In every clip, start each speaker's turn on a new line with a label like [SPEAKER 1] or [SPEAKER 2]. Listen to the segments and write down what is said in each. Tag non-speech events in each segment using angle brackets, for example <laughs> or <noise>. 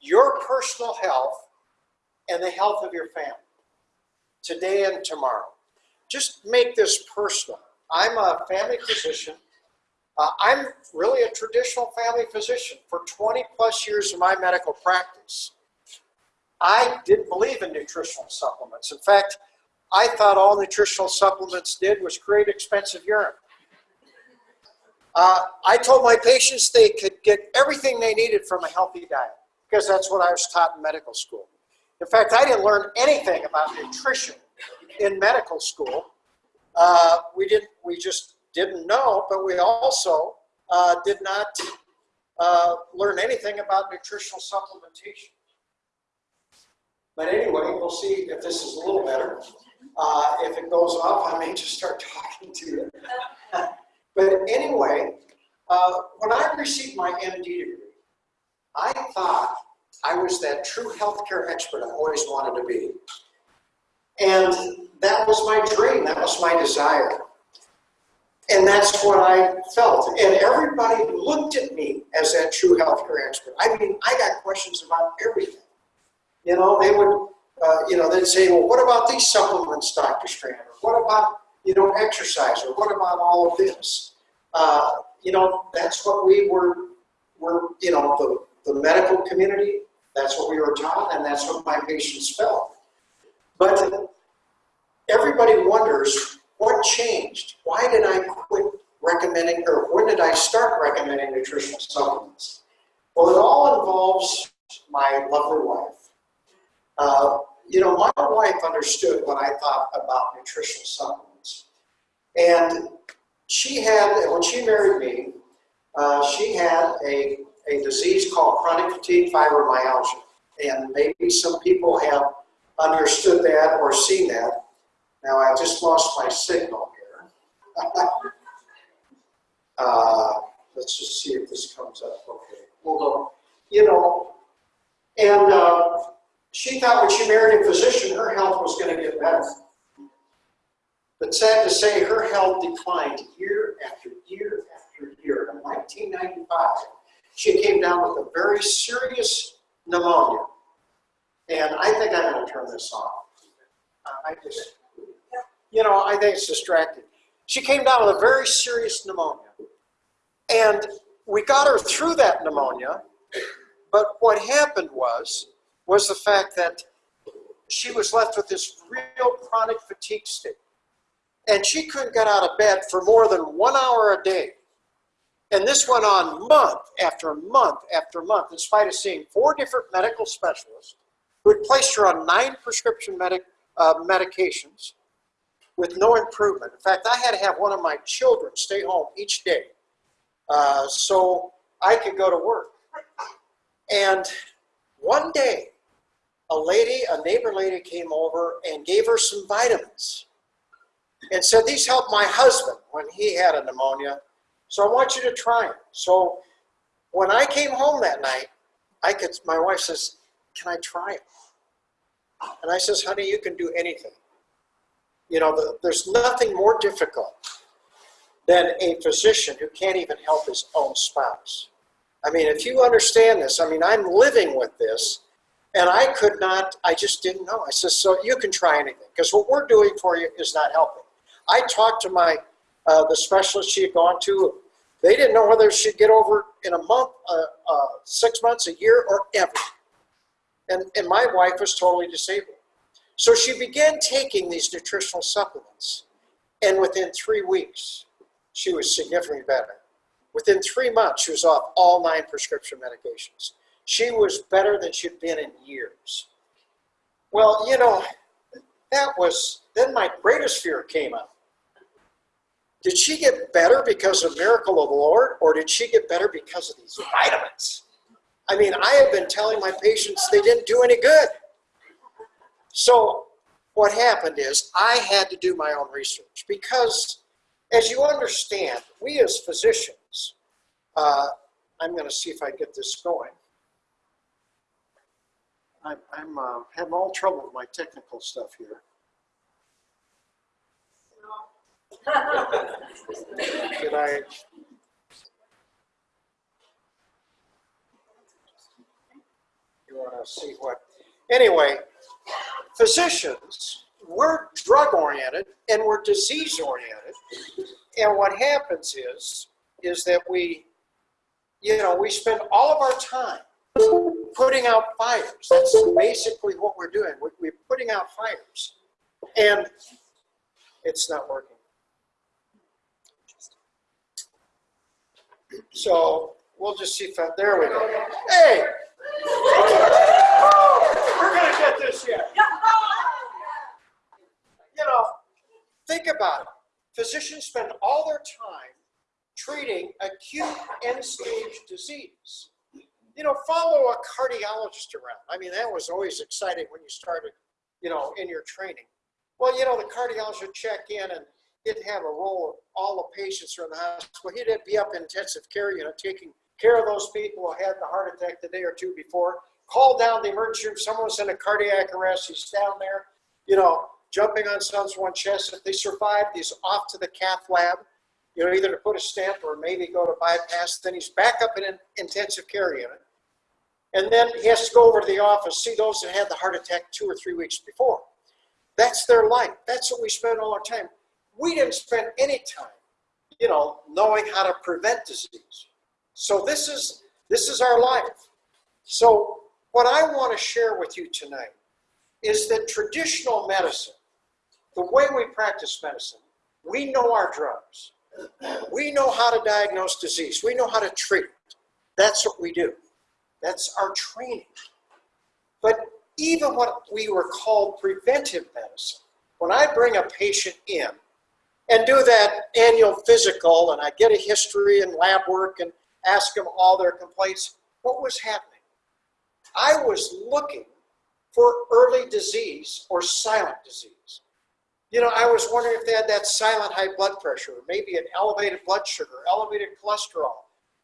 [SPEAKER 1] your personal health and the health of your family today and tomorrow. Just make this personal. I'm a family physician. Uh, I'm really a traditional family physician for 20 plus years of my medical practice. I didn't believe in nutritional supplements. In fact, I thought all nutritional supplements did was create expensive urine. Uh, I told my patients they could get everything they needed from a healthy diet because that's what I was taught in medical school. In fact, I didn't learn anything about nutrition in medical school. Uh, we didn't. We just didn't know, but we also uh, did not uh, learn anything about nutritional supplementation. But anyway, we'll see if this is a little better. Uh, if it goes off, I may just start talking to you. <laughs> but anyway, uh, when I received my MD degree, I thought I was that true healthcare expert I always wanted to be. And that was my dream, that was my desire. And that's what I felt. And everybody looked at me as that true healthcare expert. I mean, I got questions about everything. You know, they would, uh, you know, they'd say, well, what about these supplements, Dr. Strand? Or what about, you know, exercise? Or what about all of this? Uh, you know, that's what we were, were you know, the, the medical community, that's what we were taught, and that's what my patients felt. But everybody wonders what changed? Why did I quit recommending, or when did I start recommending nutritional supplements? Well, it all involves my lovely wife. Uh, you know, my wife understood what I thought about nutritional supplements. And she had, when she married me, uh, she had a, a disease called chronic fatigue fibromyalgia. And maybe some people have understood that or seen that. Now I just lost my signal here. <laughs> uh, let's just see if this comes up. Okay, we'll go. You know, and uh, she thought when she married a physician, her health was going to get better. But sad to say, her health declined year after year after year. In 1995, she came down with a very serious pneumonia. And I think I'm going to turn this off. Uh, I just, you know, I think it's distracting. She came down with a very serious pneumonia. And we got her through that pneumonia. But what happened was, was the fact that she was left with this real chronic fatigue state. And she couldn't get out of bed for more than one hour a day. And this went on month after month after month, in spite of seeing four different medical specialists who had placed her on nine prescription medic, uh, medications with no improvement. In fact, I had to have one of my children stay home each day uh, so I could go to work. And one day, a lady, a neighbor lady came over and gave her some vitamins and said, these helped my husband when he had a pneumonia, so I want you to try it. So when I came home that night, I could, my wife says, can I try it? And I says, honey, you can do anything. You know, the, there's nothing more difficult than a physician who can't even help his own spouse. I mean, if you understand this, I mean, I'm living with this, and I could not, I just didn't know. I said, so you can try anything, because what we're doing for you is not helping. I talked to my, uh, the specialist she had gone to, they didn't know whether she'd get over in a month, uh, uh, six months, a year, or ever. And, and my wife was totally disabled. So she began taking these nutritional supplements. And within three weeks, she was significantly better. Within three months, she was off all nine prescription medications. She was better than she'd been in years. Well, you know, that was, then my greatest fear came up. Did she get better because of miracle of the Lord, or did she get better because of these vitamins? I mean, I have been telling my patients they didn't do any good. So what happened is I had to do my own research because, as you understand, we as physicians, uh, I'm going to see if I get this going. I'm, I'm uh, having all trouble with my technical stuff here. Can I? You to see what, anyway, physicians, we're drug-oriented and we're disease-oriented. And what happens is, is that we, you know, we spend all of our time putting out fires. That's basically what we're doing. We're putting out fires. And it's not working. So we'll just see if, I- there we go. Hey! We're gonna get this yet. You know, think about it. Physicians spend all their time treating acute end-stage disease. You know, follow a cardiologist around. I mean, that was always exciting when you started, you know, in your training. Well, you know, the cardiologist would check in and he'd have a roll of all the patients who are in the hospital. He'd be up in intensive care unit taking care of those people who had the heart attack the day or two before. Call down the emergency room. Someone was in a cardiac arrest. He's down there, you know, jumping on someone's chest. If they survive, he's off to the cath lab, you know, either to put a stent or maybe go to bypass. Then he's back up in an intensive care unit. And then he has to go over to the office, see those that had the heart attack two or three weeks before. That's their life. That's what we spend all our time. We didn't spend any time, you know, knowing how to prevent disease. So this is this is our life. So what I want to share with you tonight is that traditional medicine, the way we practice medicine, we know our drugs. We know how to diagnose disease. We know how to treat. That's what we do. That's our training. But even what we were called preventive medicine, when I bring a patient in and do that annual physical and I get a history and lab work and ask them all their complaints, what was happening? I was looking for early disease or silent disease. You know, I was wondering if they had that silent high blood pressure, maybe an elevated blood sugar, elevated cholesterol,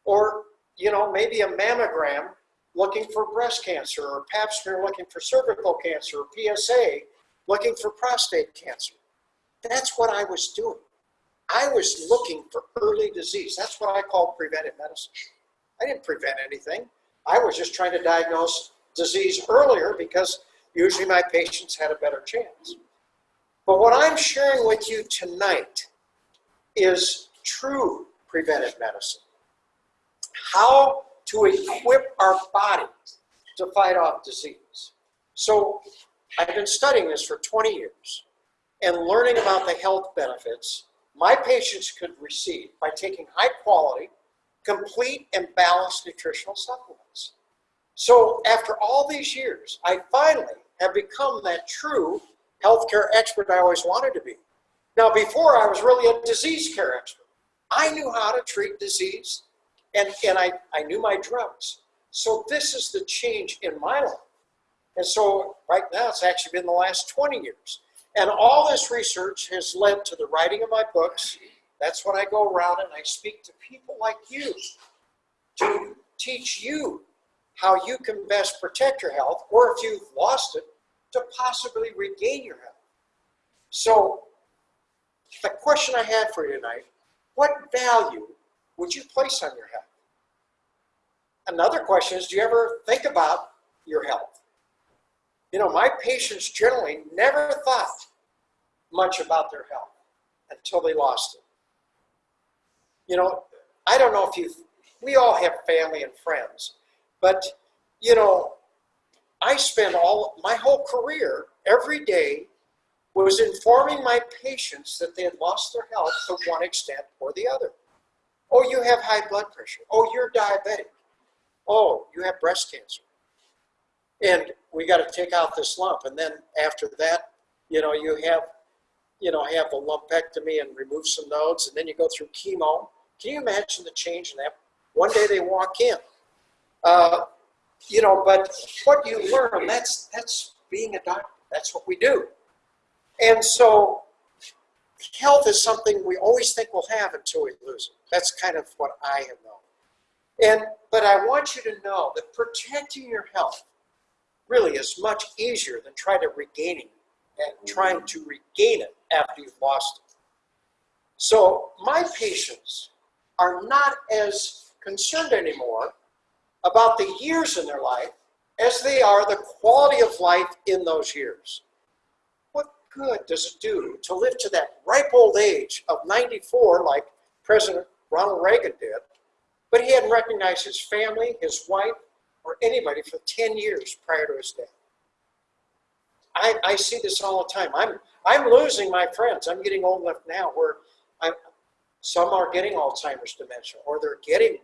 [SPEAKER 1] or, you know, maybe a mammogram looking for breast cancer, or pap smear looking for cervical cancer, or PSA looking for prostate cancer. That's what I was doing. I was looking for early disease. That's what I call preventive medicine. I didn't prevent anything. I was just trying to diagnose disease earlier because usually my patients had a better chance. But what I'm sharing with you tonight is true preventive medicine. How to equip our bodies to fight off disease. So I've been studying this for 20 years and learning about the health benefits my patients could receive by taking high quality, complete and balanced nutritional supplements. So after all these years, I finally have become that true healthcare expert I always wanted to be. Now before I was really a disease care expert. I knew how to treat disease and, and I, I knew my drugs. So this is the change in my life. And so right now it's actually been the last 20 years. And all this research has led to the writing of my books. That's when I go around and I speak to people like you to teach you how you can best protect your health, or if you've lost it, to possibly regain your health. So the question I had for you tonight, what value would you place on your health? Another question is, do you ever think about your health? You know, my patients generally never thought much about their health until they lost it. You know, I don't know if you, we all have family and friends, but you know, I spend all my whole career every day was informing my patients that they had lost their health to one extent or the other. Oh, you have high blood pressure. Oh, you're diabetic. Oh, you have breast cancer. And we got to take out this lump. And then after that, you know, you have, you know, have a lumpectomy and remove some nodes, and then you go through chemo. Can you imagine the change in that? One day they walk in. Uh, you know, but what you learn, that's, that's being a doctor. That's what we do. And so health is something we always think we'll have until we lose it. That's kind of what I have known. And, but I want you to know that protecting your health really is much easier than trying to regain it and trying to regain it after you've lost it. So my patients are not as concerned anymore about the years in their life as they are the quality of life in those years. What good does it do to live to that ripe old age of 94 like President Ronald Reagan did, but he hadn't recognized his family, his wife, or anybody for 10 years prior to his death? I, I see this all the time. I'm, I'm losing my friends. I'm getting old enough now where I'm, some are getting Alzheimer's dementia, or they're getting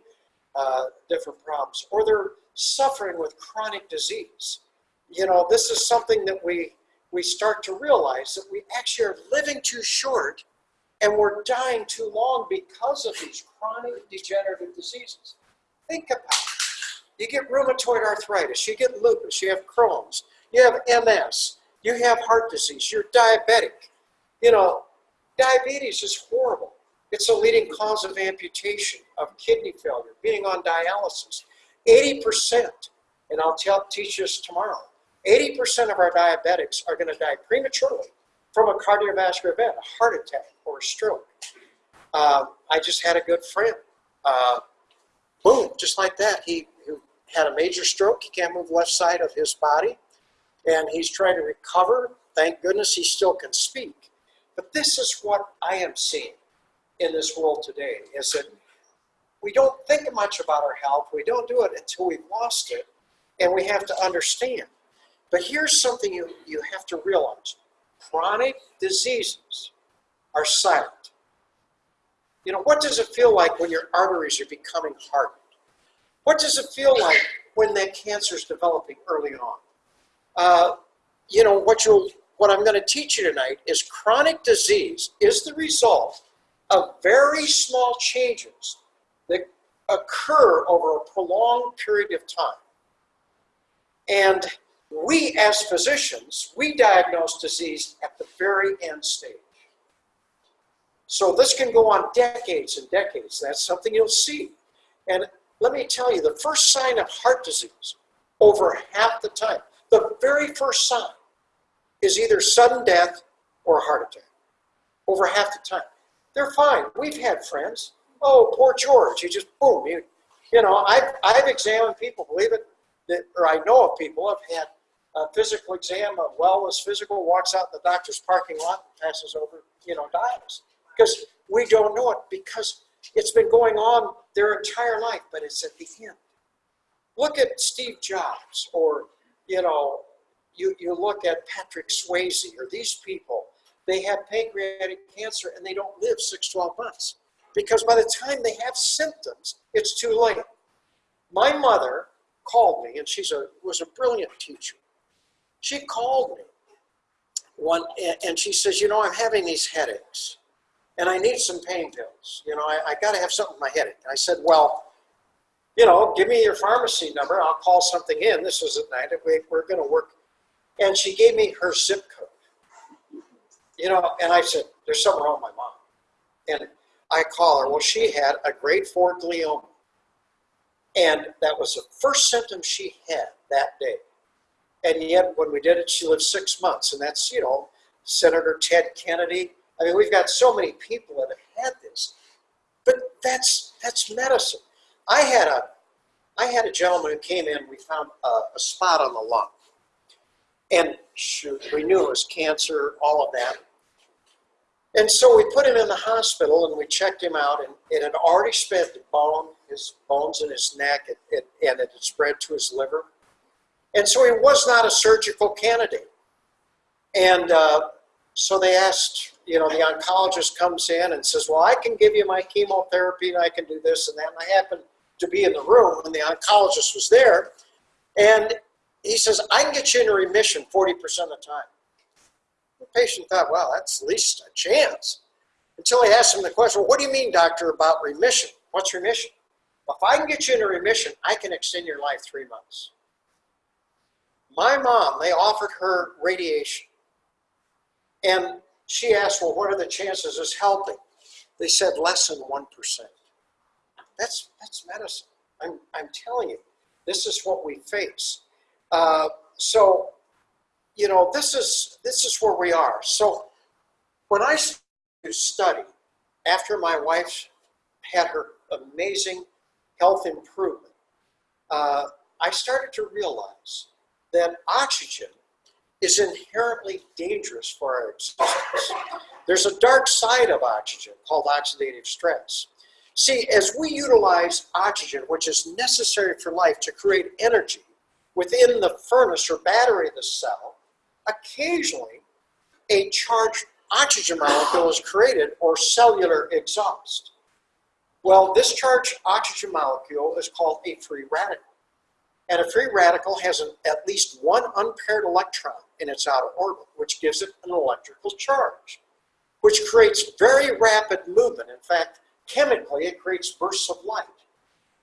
[SPEAKER 1] uh, different problems, or they're suffering with chronic disease. You know, this is something that we, we start to realize that we actually are living too short and we're dying too long because of these chronic degenerative diseases. Think about it. You get rheumatoid arthritis, you get lupus, you have Crohn's, you have MS, you have heart disease, you're diabetic. You know, diabetes is horrible. It's a leading cause of amputation, of kidney failure, being on dialysis. 80%, and I'll tell, teach this tomorrow, 80% of our diabetics are going to die prematurely from a cardiovascular event, a heart attack or a stroke. Uh, I just had a good friend. Uh, boom, just like that. He, he had a major stroke. He can't move left side of his body. And he's trying to recover. Thank goodness he still can speak. But this is what I am seeing in this world today, is that we don't think much about our health. We don't do it until we've lost it, and we have to understand. But here's something you, you have to realize. Chronic diseases are silent. You know, what does it feel like when your arteries are becoming hardened? What does it feel like when that cancer is developing early on? Uh, you know, what you'll what I'm going to teach you tonight is chronic disease is the result of very small changes that occur over a prolonged period of time. And we as physicians, we diagnose disease at the very end stage. So this can go on decades and decades. That's something you'll see. And let me tell you, the first sign of heart disease, over half the time, the very first sign is either sudden death or a heart attack. Over half the time. They're fine. We've had friends. Oh, poor George. He just, boom. You, you know, I've, I've examined people, believe it, that, or I know of people have had a physical exam, a wellness physical, walks out in the doctor's parking lot, passes over, you know, dies. Because we don't know it because it's been going on their entire life, but it's at the end. Look at Steve Jobs or, you know, you, you look at Patrick Swayze or these people, they have pancreatic cancer and they don't live 6, 12 months. Because by the time they have symptoms, it's too late. My mother called me, and she's a was a brilliant teacher. She called me one, and she says, you know, I'm having these headaches, and I need some pain pills. You know, I, I got to have something with my headache. And I said, well, you know, give me your pharmacy number. I'll call something in. This was at night. We, we're going to work. And she gave me her zip code. You know, and I said, there's something wrong with my mom. And I call her. Well, she had a grade four glioma. And that was the first symptom she had that day. And yet, when we did it, she lived six months. And that's, you know, Senator Ted Kennedy. I mean, we've got so many people that have had this. But that's, that's medicine. I had a, I had a gentleman who came in, we found a, a spot on the lung. And shoot, we knew it was cancer, all of that. And so we put him in the hospital and we checked him out and it had already spread the bone, his bones in his neck, it, it, and it had spread to his liver. And so he was not a surgical candidate. And uh, so they asked, you know, the oncologist comes in and says, well, I can give you my chemotherapy and I can do this and that. And I happened to be in the room when the oncologist was there. And he says, I can get you into remission 40% of the time. The patient thought, well, that's at least a chance. Until he asked him the question, well, what do you mean, doctor, about remission? What's remission? Well, if I can get you into remission, I can extend your life three months. My mom, they offered her radiation. And she asked, well, what are the chances of helping? They said less than 1%. That's, that's medicine. I'm, I'm telling you, this is what we face. Uh, so you know, this is, this is where we are. So when I study, after my wife had her amazing health improvement, uh, I started to realize that oxygen is inherently dangerous for our existence. There's a dark side of oxygen called oxidative stress. See, as we utilize oxygen, which is necessary for life to create energy within the furnace or battery of the cell, occasionally a charged oxygen molecule is created or cellular exhaust. Well, this charged oxygen molecule is called a free radical. And a free radical has an, at least one unpaired electron in its outer orbit, which gives it an electrical charge, which creates very rapid movement. In fact, chemically, it creates bursts of light.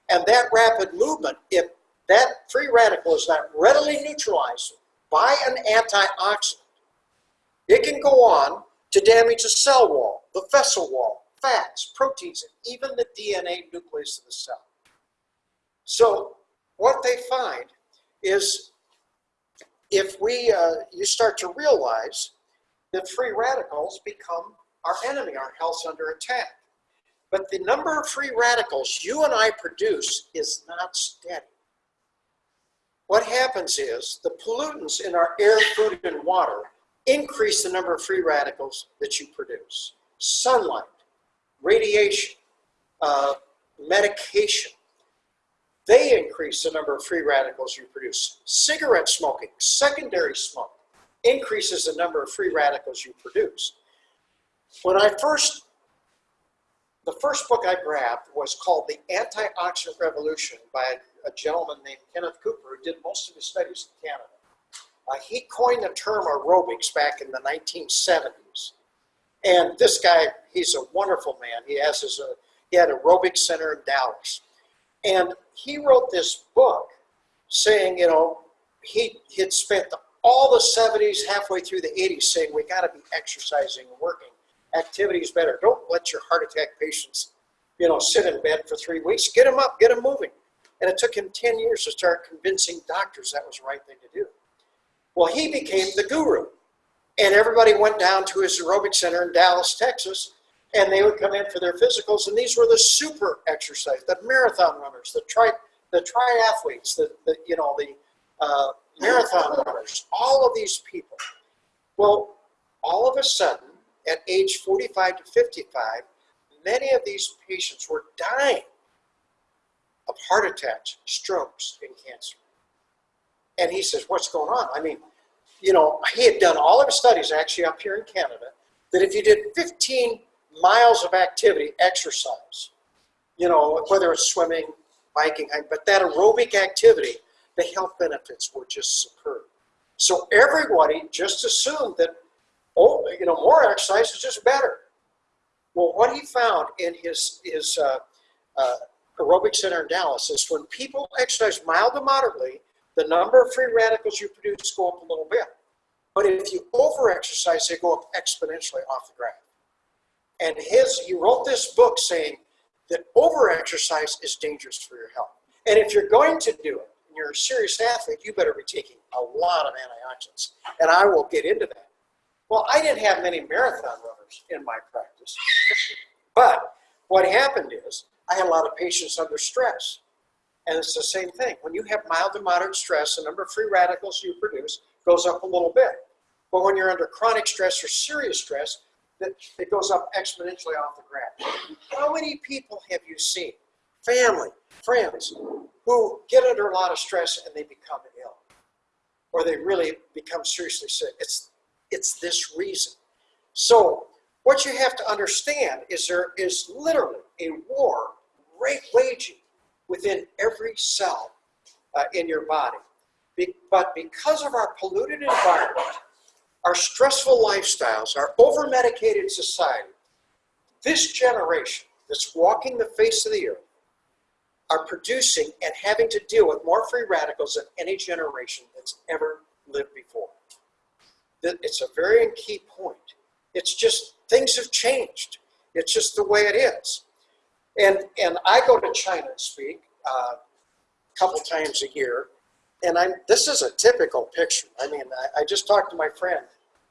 [SPEAKER 1] And that rapid movement, if that free radical is not readily neutralized by an antioxidant, it can go on to damage the cell wall, the vessel wall, fats, proteins, and even the DNA nucleus of the cell. So what they find is if we, uh, you start to realize that free radicals become our enemy, our health's under attack. But the number of free radicals you and I produce is not steady. What happens is the pollutants in our air, food, and water increase the number of free radicals that you produce. Sunlight, radiation, uh, medication, they increase the number of free radicals you produce. Cigarette smoking, secondary smoke, increases the number of free radicals you produce. When I first, the first book I grabbed was called The Antioxidant Revolution by a gentleman named Kenneth Cooper who did most of his studies in Canada. Uh, he coined the term aerobics back in the 1970s. And this guy, he's a wonderful man. He has his, uh, he had aerobic center in Dallas. And he wrote this book saying, you know, he had spent all the 70s, halfway through the 80s, saying we got to be exercising and working. Activity is better. Don't let your heart attack patients, you know, sit in bed for three weeks. Get them up, get them moving. And it took him 10 years to start convincing doctors that was the right thing to do. Well, he became the guru. And everybody went down to his aerobic center in Dallas, Texas, and they would come in for their physicals, and these were the super exercise, the marathon runners, the tri, the triathletes, the, the you know the uh, marathon runners, all of these people. Well, all of a sudden, at age 45 to 55, many of these patients were dying of heart attacks, strokes, and cancer. And he says, what's going on? I mean, you know, he had done all of his studies actually up here in Canada, that if you did 15 miles of activity, exercise, you know, whether it's swimming, biking, but that aerobic activity, the health benefits were just superb. So everybody just assumed that, oh, you know, more exercise is just better. Well, what he found in his, his uh, uh, aerobic center in Dallas is when people exercise mild to moderately, the number of free radicals you produce go up a little bit. But if you over-exercise, they go up exponentially off the graph. And his, he wrote this book saying that over-exercise is dangerous for your health. And if you're going to do it, and you're a serious athlete, you better be taking a lot of antioxidants. And I will get into that. Well, I didn't have many marathon runners in my practice. but what happened is I had a lot of patients under stress. And it's the same thing. When you have mild to moderate stress, the number of free radicals you produce goes up a little bit. But when you're under chronic stress or serious stress, it goes up exponentially off the graph. How many people have you seen, family, friends, who get under a lot of stress and they become ill? Or they really become seriously sick? It's, it's this reason. So what you have to understand is there is literally a war raging within every cell uh, in your body. Be but because of our polluted environment, our stressful lifestyles, our over-medicated society, this generation that's walking the face of the earth are producing and having to deal with more free radicals than any generation that's ever lived before. It's a very key point. It's just, things have changed. It's just the way it is. And, and I go to China and speak uh, a couple times a year, and I'm, this is a typical picture. I mean, I, I just talked to my friend.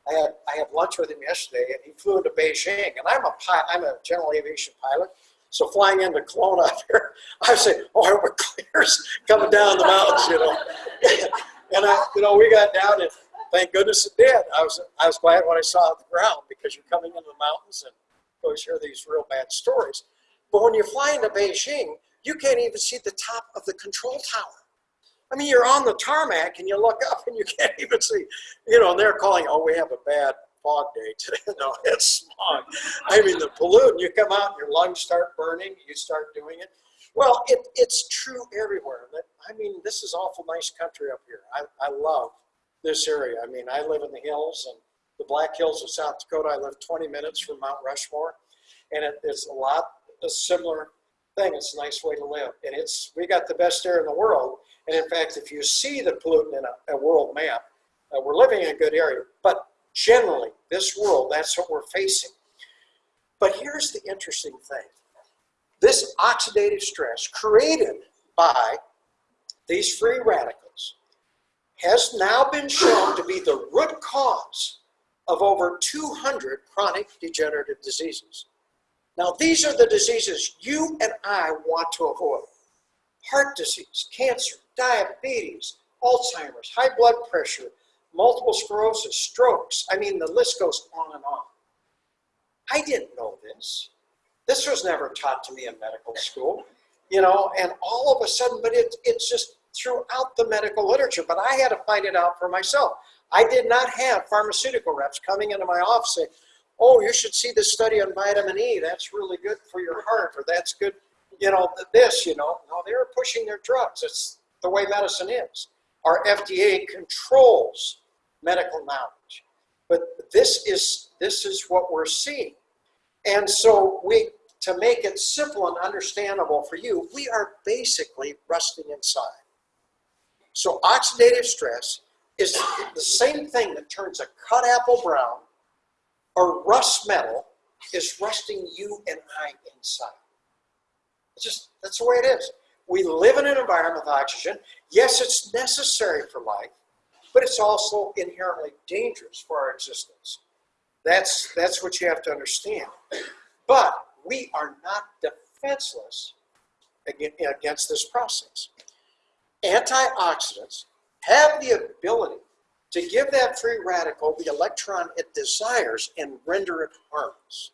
[SPEAKER 1] I had, I had lunch with him yesterday, and he flew into Beijing. And I'm a pilot, I'm a general aviation pilot. So flying into Kelowna out <laughs> there, I say, oh, were clears coming down the mountains, you know. <laughs> and I, you know, we got down and thank goodness it did. I was, I was glad when I saw the ground because you're coming into the mountains and always hear these real bad stories. But when you fly into Beijing, you can't even see the top of the control tower. I mean, you're on the tarmac and you look <laughs> up and you can't even see, you know, and they're calling, oh, we have a bad fog day today. <laughs> no, it's smog. I mean, the pollutant, you come out and your lungs start burning, you start doing it. Well, it, it's true everywhere. I mean, this is awful nice country up here. I, I love this area. I mean, I live in the hills and the Black Hills of South Dakota. I live 20 minutes from Mount Rushmore, and it, it's a lot a similar thing. It's a nice way to live, and it's we got the best air in the world. And in fact, if you see the pollutant in a, a world map, uh, we're living in a good area. But generally, this world, that's what we're facing. But here's the interesting thing. This oxidative stress created by these free radicals has now been shown to be the root cause of over 200 chronic degenerative diseases. Now, these are the diseases you and I want to avoid. Heart disease, cancer, diabetes, Alzheimer's, high blood pressure, multiple sclerosis, strokes. I mean, the list goes on and on. I didn't know this. This was never taught to me in medical school, you know, and all of a sudden, but it, it's just throughout the medical literature, but I had to find it out for myself. I did not have pharmaceutical reps coming into my office saying, oh, you should see this study on vitamin E. That's really good for your heart, or that's good, you know, this, you know. No, they're pushing their drugs. It's the way medicine is. Our FDA controls medical knowledge. But this is, this is what we're seeing. And so we, to make it simple and understandable for you, we are basically rusting inside. So oxidative stress is the same thing that turns a cut apple brown or rust metal is rusting you and I inside. It's just, that's the way it is. We live in an environment with oxygen. Yes, it's necessary for life, but it's also inherently dangerous for our existence. That's, that's what you have to understand. But we are not defenseless against this process. Antioxidants have the ability to give that free radical the electron it desires and render it harmless.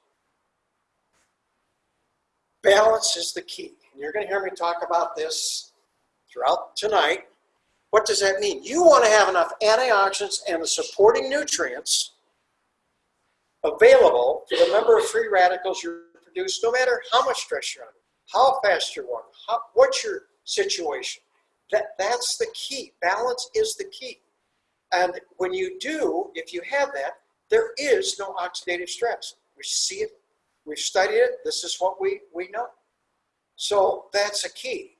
[SPEAKER 1] Balance is the key. And you're going to hear me talk about this throughout tonight. What does that mean? You want to have enough antioxidants and the supporting nutrients available for the number of free radicals you produce, no matter how much stress you're under, how fast you're walking, how, what's your situation. That, that's the key. Balance is the key. And when you do, if you have that, there is no oxidative stress. We see it, we've studied it, this is what we, we know. So that's a key.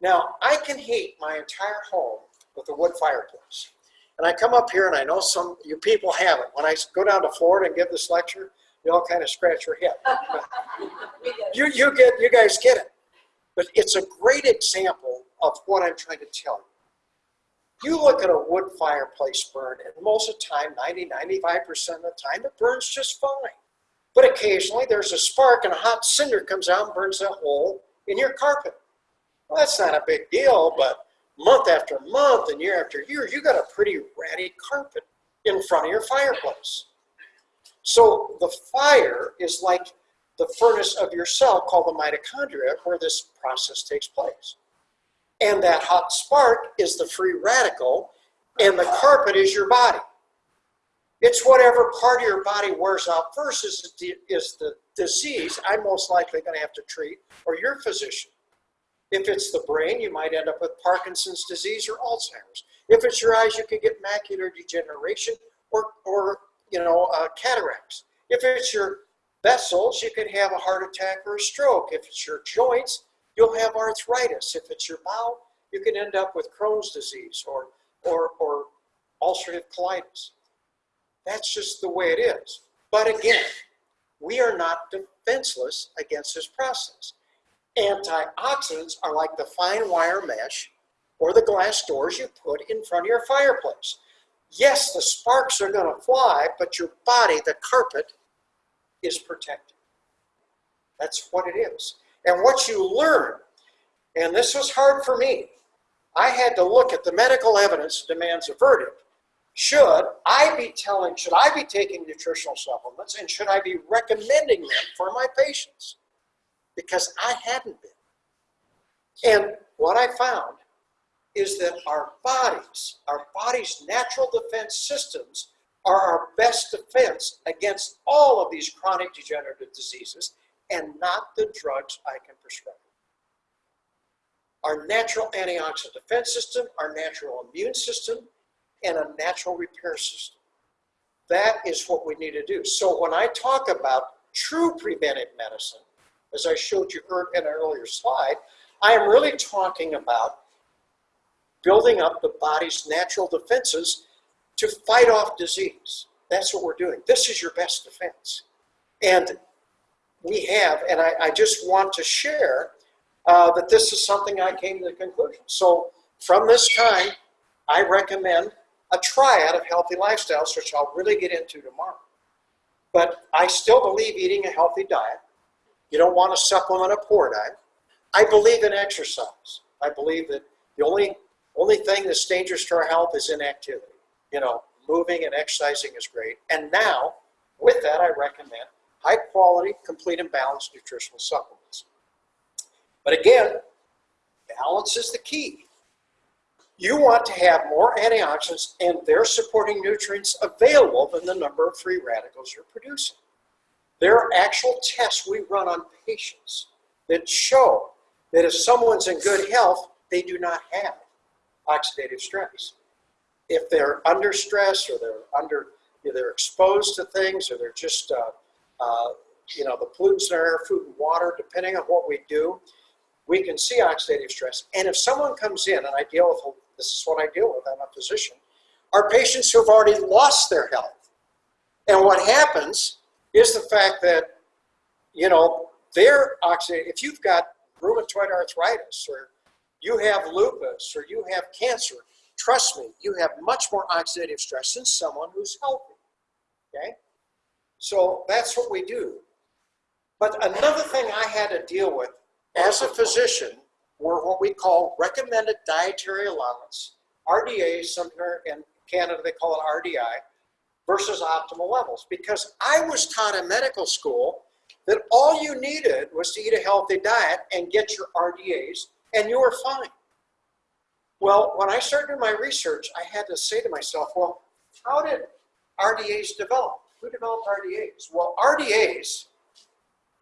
[SPEAKER 1] Now, I can heat my entire home with a wood fireplace. And I come up here and I know some you people have it. When I go down to Florida and give this lecture, you all kind of scratch your head. <laughs> you, you, get, you guys get it. But it's a great example of what I'm trying to tell you. You look at a wood fireplace burn, and most of the time, 90, 95% of the time, it burns just fine. But occasionally there's a spark and a hot cinder comes out and burns a hole in your carpet. Well, that's not a big deal, but month after month and year after year, you got a pretty ratty carpet in front of your fireplace. So the fire is like the furnace of your cell called the mitochondria where this process takes place. And that hot spark is the free radical, and the carpet is your body. It's whatever part of your body wears out first is the, is the disease I'm most likely going to have to treat, or your physician. If it's the brain, you might end up with Parkinson's disease or Alzheimer's. If it's your eyes, you could get macular degeneration or, or you know, uh, cataracts. If it's your vessels, you could have a heart attack or a stroke. If it's your joints, you'll have arthritis. If it's your bowel, you can end up with Crohn's disease or, or, or ulcerative colitis. That's just the way it is. But again, we are not defenseless against this process. Antioxidants are like the fine wire mesh or the glass doors you put in front of your fireplace. Yes, the sparks are going to fly, but your body, the carpet, is protected. That's what it is. And what you learn, and this was hard for me, I had to look at the medical evidence demands a verdict. Should I be telling, should I be taking nutritional supplements and should I be recommending them for my patients? Because I hadn't been. And what I found is that our bodies, our body's natural defense systems are our best defense against all of these chronic degenerative diseases and not the drugs I can prescribe. Our natural antioxidant defense system, our natural immune system, and a natural repair system. That is what we need to do. So when I talk about true preventive medicine, as I showed you in an earlier slide, I am really talking about building up the body's natural defenses to fight off disease. That's what we're doing. This is your best defense. And we have, and I, I just want to share uh, that this is something I came to the conclusion. So from this time, I recommend a triad of healthy lifestyles, which I'll really get into tomorrow. But I still believe eating a healthy diet. You don't want to supplement a poor diet. I believe in exercise. I believe that the only only thing that's dangerous to our health is inactivity. You know, moving and exercising is great. And now, with that, I recommend high quality, complete and balanced nutritional supplements. But again, balance is the key. You want to have more antioxidants and their supporting nutrients available than the number of free radicals you're producing. There are actual tests we run on patients that show that if someone's in good health, they do not have oxidative stress. If they're under stress or they're under, they're exposed to things or they're just, uh, uh, you know, the pollutants in our air, food and water, depending on what we do, we can see oxidative stress. And if someone comes in, and I deal with, this is what I deal with, I'm a physician, are patients who have already lost their health. And what happens is the fact that, you know, their oxidative, if you've got rheumatoid arthritis or you have lupus or you have cancer, trust me, you have much more oxidative stress than someone who's healthy. Okay? So that's what we do. But another thing I had to deal with as a physician were what we call recommended dietary allowance, RDA, somewhere in Canada they call it RDI, versus optimal levels. Because I was taught in medical school that all you needed was to eat a healthy diet and get your RDAs and you were fine. Well, when I started my research, I had to say to myself, well, how did RDAs develop? Who developed RDAs? Well, RDAs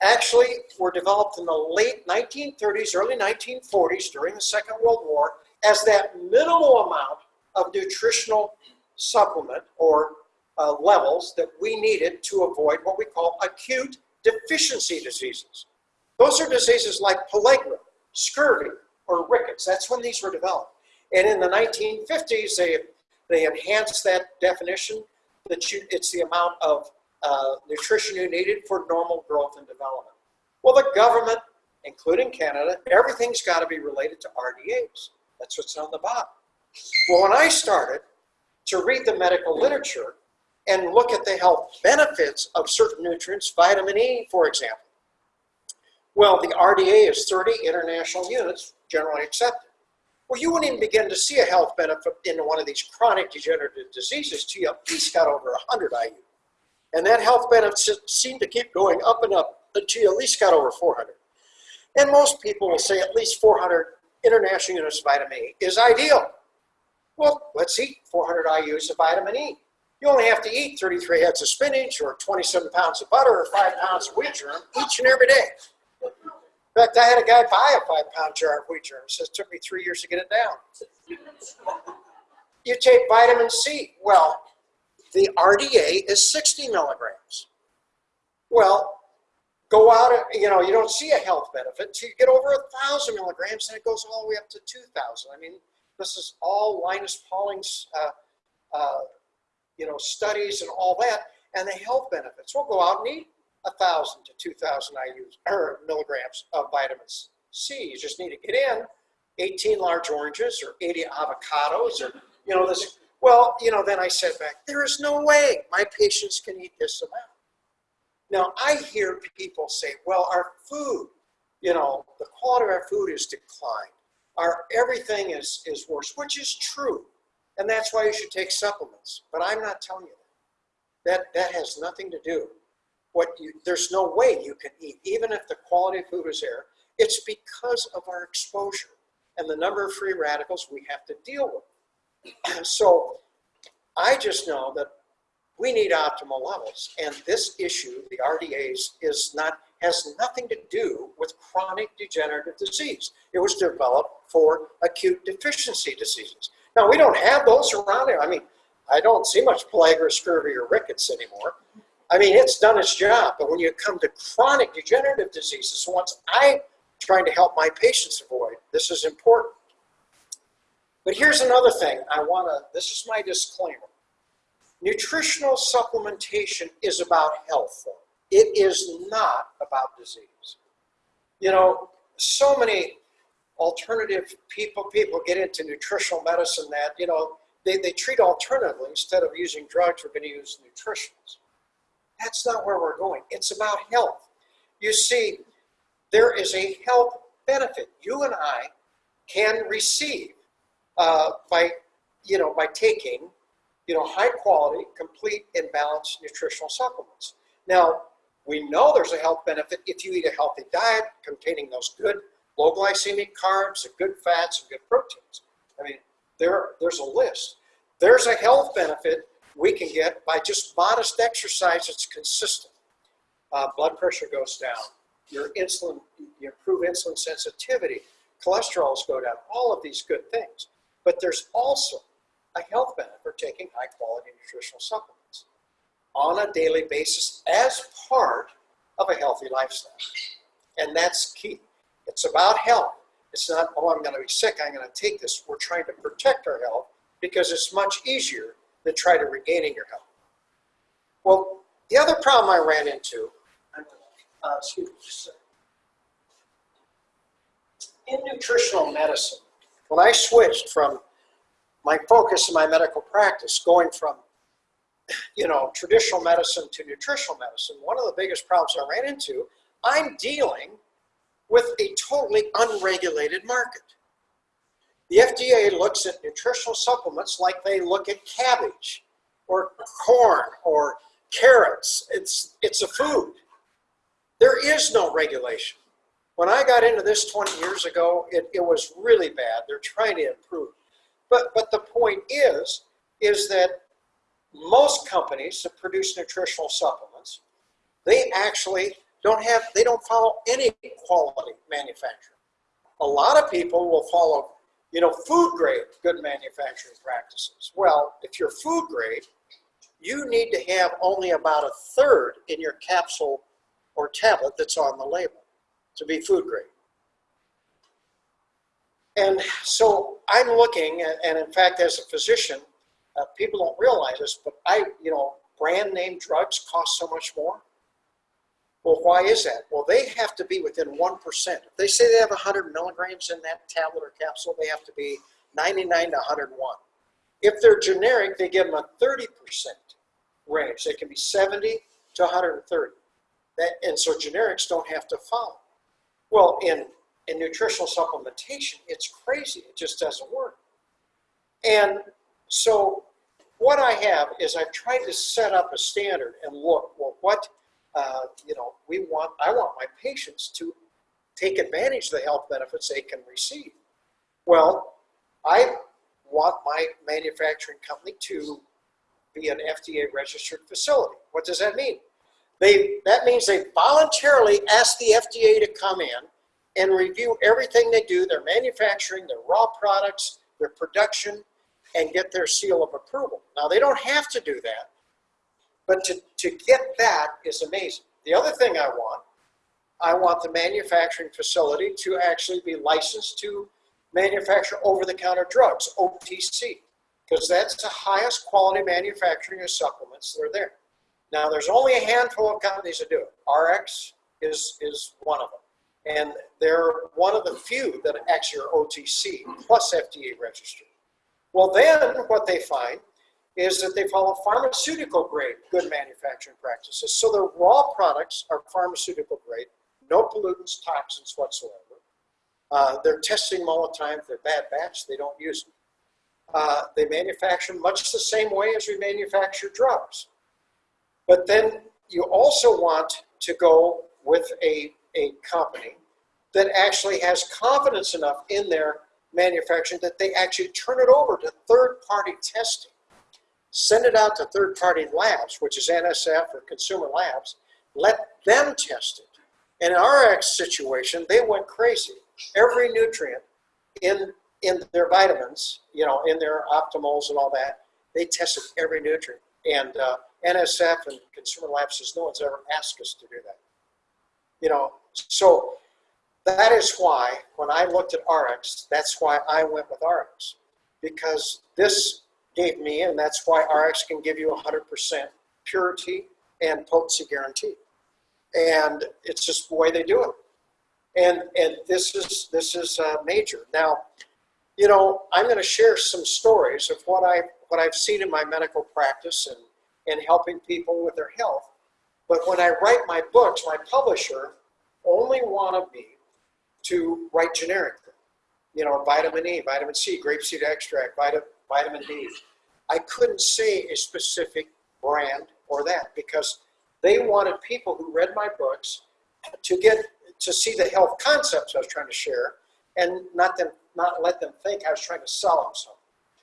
[SPEAKER 1] actually were developed in the late 1930s, early 1940s during the Second World War as that minimal amount of nutritional supplement or uh, levels that we needed to avoid what we call acute deficiency diseases. Those are diseases like pellagra, scurvy, or rickets. That's when these were developed. And in the 1950s, they, they enhanced that definition that you, it's the amount of uh, nutrition you needed for normal growth and development. Well, the government, including Canada, everything's got to be related to RDAs. That's what's on the bottom. Well, when I started to read the medical literature and look at the health benefits of certain nutrients, vitamin E, for example, well, the RDA is 30 international units, generally accepted. Well, you wouldn't even begin to see a health benefit in one of these chronic degenerative diseases till you at least got over 100 IU. And that health benefit seemed to keep going up and up until you at least got over 400. And most people will say at least 400 international units of vitamin E is ideal. Well, let's eat 400 IUs of vitamin E. You only have to eat 33 heads of spinach or 27 pounds of butter or 5 pounds of wheat germ each and every day. In fact, I had a guy buy a five pound jar of wheat germ. Says it took me three years to get it down. You take vitamin C. Well, the RDA is 60 milligrams. Well, go out, you know, you don't see a health benefit until you get over a thousand milligrams and it goes all the way up to 2,000. I mean, this is all Linus Pauling's, uh, uh, you know, studies and all that, and the health benefits. We'll go out and eat 1,000 to 2,000 IUs, or er, milligrams of vitamin C. You just need to get in 18 large oranges or 80 avocados or, you know, this. Well, you know, then I said back, there is no way my patients can eat this amount. Now, I hear people say, well, our food, you know, the quality of our food is declined. Our everything is, is worse, which is true. And that's why you should take supplements. But I'm not telling you that. That, that has nothing to do. What you, there's no way you can eat, even if the quality of food is there. It's because of our exposure and the number of free radicals we have to deal with. <clears throat> So I just know that we need optimal levels. And this issue, the RDAs, is not has nothing to do with chronic degenerative disease. It was developed for acute deficiency diseases. Now we don't have those around here. I mean, I don't see much pellagra, scurvy, or rickets anymore. I mean, it's done its job. But when you come to chronic degenerative diseases, once I'm trying to help my patients avoid, this is important. But here's another thing I want to, this is my disclaimer. Nutritional supplementation is about health. It is not about disease. You know, so many alternative people, people get into nutritional medicine that, you know, they, they treat alternatively instead of using drugs, we're going to use nutritionals. That's not where we're going. It's about health. You see, there is a health benefit you and I can receive uh, by, you know, by taking, you know, high quality, complete, and balanced nutritional supplements. Now, we know there's a health benefit if you eat a healthy diet containing those good low glycemic carbs, and good fats, and good proteins. I mean, there, there's a list. There's a health benefit we can get by just modest exercise that's consistent. Uh, blood pressure goes down. Your insulin, you improve insulin sensitivity. Cholesterols go down. All of these good things. But there's also a health benefit for taking high quality nutritional supplements on a daily basis as part of a healthy lifestyle. And that's key. It's about health. It's not, oh, I'm going to be sick, I'm going to take this. We're trying to protect our health because it's much easier than try to regaining your health. Well, the other problem I ran into, uh, excuse me, in nutritional medicine, when I switched from my focus in my medical practice, going from you know traditional medicine to nutritional medicine, one of the biggest problems I ran into, I'm dealing with a totally unregulated market. The FDA looks at nutritional supplements like they look at cabbage or corn or carrots. It's, it's a food. There is no regulation. When I got into this 20 years ago, it, it was really bad. They're trying to improve. But, but the point is, is that most companies that produce nutritional supplements, they actually don't have, they don't follow any quality manufacturing. A lot of people will follow, you know, food grade good manufacturing practices. Well, if you're food grade, you need to have only about a third in your capsule or tablet that's on the label to be food grade. And so I'm looking, and in fact, as a physician, uh, people don't realize this, but I, you know, brand name drugs cost so much more. Well, why is that? Well, they have to be within 1%. If they say they have 100 milligrams in that tablet or capsule, they have to be 99 to 101. If they're generic, they give them a 30% range. They can be 70 to 130. That, and so generics don't have to follow. Well, in, in nutritional supplementation, it's crazy. It just doesn't work. And so what I have is I've tried to set up a standard and look, well, what uh, you know, we want, I want my patients to take advantage of the health benefits they can receive. Well, I want my manufacturing company to be an FDA registered facility. What does that mean? They, that means they voluntarily ask the FDA to come in and review everything they do, their manufacturing, their raw products, their production, and get their seal of approval. Now, they don't have to do that, but to, to get that is amazing. The other thing I want, I want the manufacturing facility to actually be licensed to manufacture over-the-counter drugs, OTC, because that's the highest quality manufacturing of supplements that are there. Now, there's only a handful of companies that do it. RX is, is one of them. And they're one of the few that actually are OTC plus FDA registered. Well, then what they find is that they follow pharmaceutical grade good manufacturing practices. So their raw products are pharmaceutical grade, no pollutants, toxins whatsoever. Uh, they're testing them all the time. If they're bad batch, they don't use them. Uh, they manufacture much the same way as we manufacture drugs. But then you also want to go with a, a company that actually has confidence enough in their manufacturing that they actually turn it over to third-party testing. Send it out to third-party labs, which is NSF or consumer labs. Let them test it. In RX situation, they went crazy. Every nutrient in, in their vitamins, you know, in their optimals and all that, they tested every nutrient. And uh, NSF and consumer labs says no one's ever asked us to do that. You know, so that is why when I looked at RX, that's why I went with RX. Because this gave me, and that's why RX can give you 100% purity and potency guarantee. And it's just the way they do it. And, and this is, this is uh, major. Now, you know, I'm going to share some stories of what, I, what I've seen in my medical practice and, and helping people with their health. But when I write my books, my publisher only wanted me to write generically. You know, vitamin E, vitamin C, grapeseed extract, vitamin, vitamin D. I couldn't say a specific brand or that because they wanted people who read my books to get to see the health concepts I was trying to share and not them not let them think I was trying to sell them something.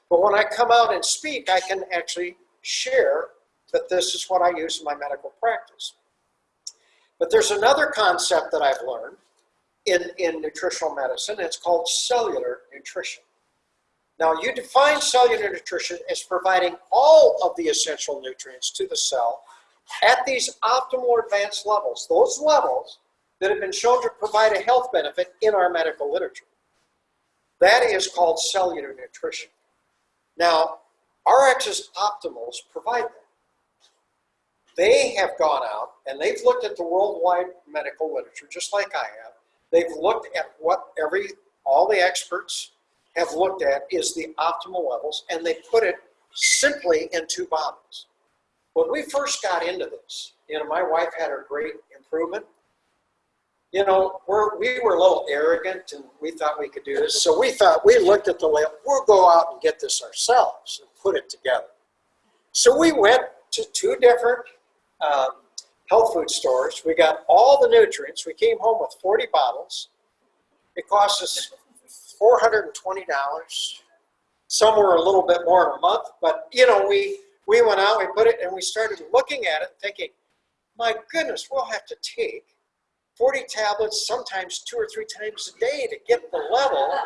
[SPEAKER 1] But when I come out and speak, I can actually share that this is what I use in my medical practice. But there's another concept that I've learned in, in nutritional medicine. It's called cellular nutrition. Now, you define cellular nutrition as providing all of the essential nutrients to the cell at these optimal advanced levels, those levels that have been shown to provide a health benefit in our medical literature. That is called cellular nutrition. Now, RX's optimals provide that. They have gone out and they've looked at the worldwide medical literature, just like I have. They've looked at what every, all the experts have looked at is the optimal levels, and they put it simply in two bottles. When we first got into this, you know, my wife had her great improvement. You know, we're, we were a little arrogant and we thought we could do this. So we thought, we looked at the label, we'll go out and get this ourselves and put it together. So we went to two different um, health food stores. We got all the nutrients. We came home with 40 bottles. It cost us $420. Some were a little bit more in a month, but you know, we, we went out, we put it, and we started looking at it thinking, my goodness, we'll have to take 40 tablets, sometimes two or three times a day to get the level.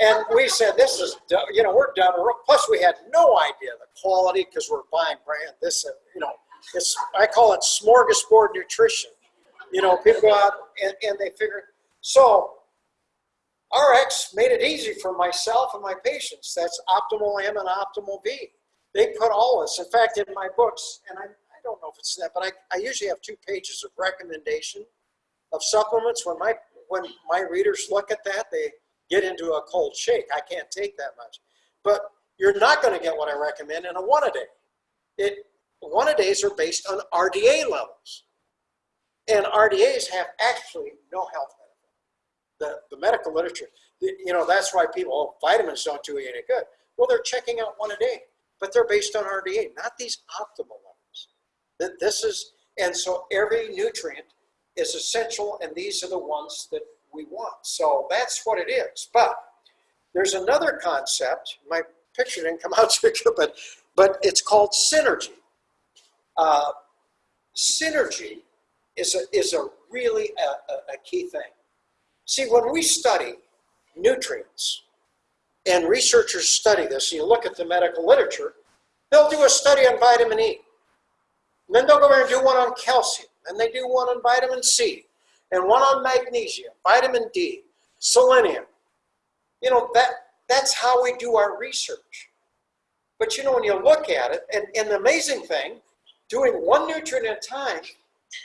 [SPEAKER 1] And we said, this is, you know, we're done. Plus, we had no idea the quality because we're buying brand this, and, you know, it's, I call it smorgasbord nutrition. You know, people go out and, and they figure, so RX made it easy for myself and my patients. That's optimal M and optimal B. They put all this. In fact, in my books, and I, I don't know if it's that, but I, I usually have two pages of recommendation of supplements. When my when my readers look at that, they get into a cold shake. I can't take that much. But you're not going to get what I recommend in a one a day. It one a days are based on RDA levels. And RDAs have actually no health. The, the medical literature, the, you know, that's why people, oh, vitamins don't do you any good. Well, they're checking out one a day, but they're based on RDA, not these optimal levels. That this is, and so every nutrient is essential, and these are the ones that we want. So that's what it is. But there's another concept, my picture didn't come out <laughs> too good, but, but it's called synergy uh, synergy is a, is a really a, a, a key thing. See, when we study nutrients, and researchers study this, you look at the medical literature, they'll do a study on vitamin E. And then they'll go over and do one on calcium, and they do one on vitamin C, and one on magnesium, vitamin D, selenium. You know, that, that's how we do our research. But you know, when you look at it, and, and the amazing thing, doing one nutrient at a time,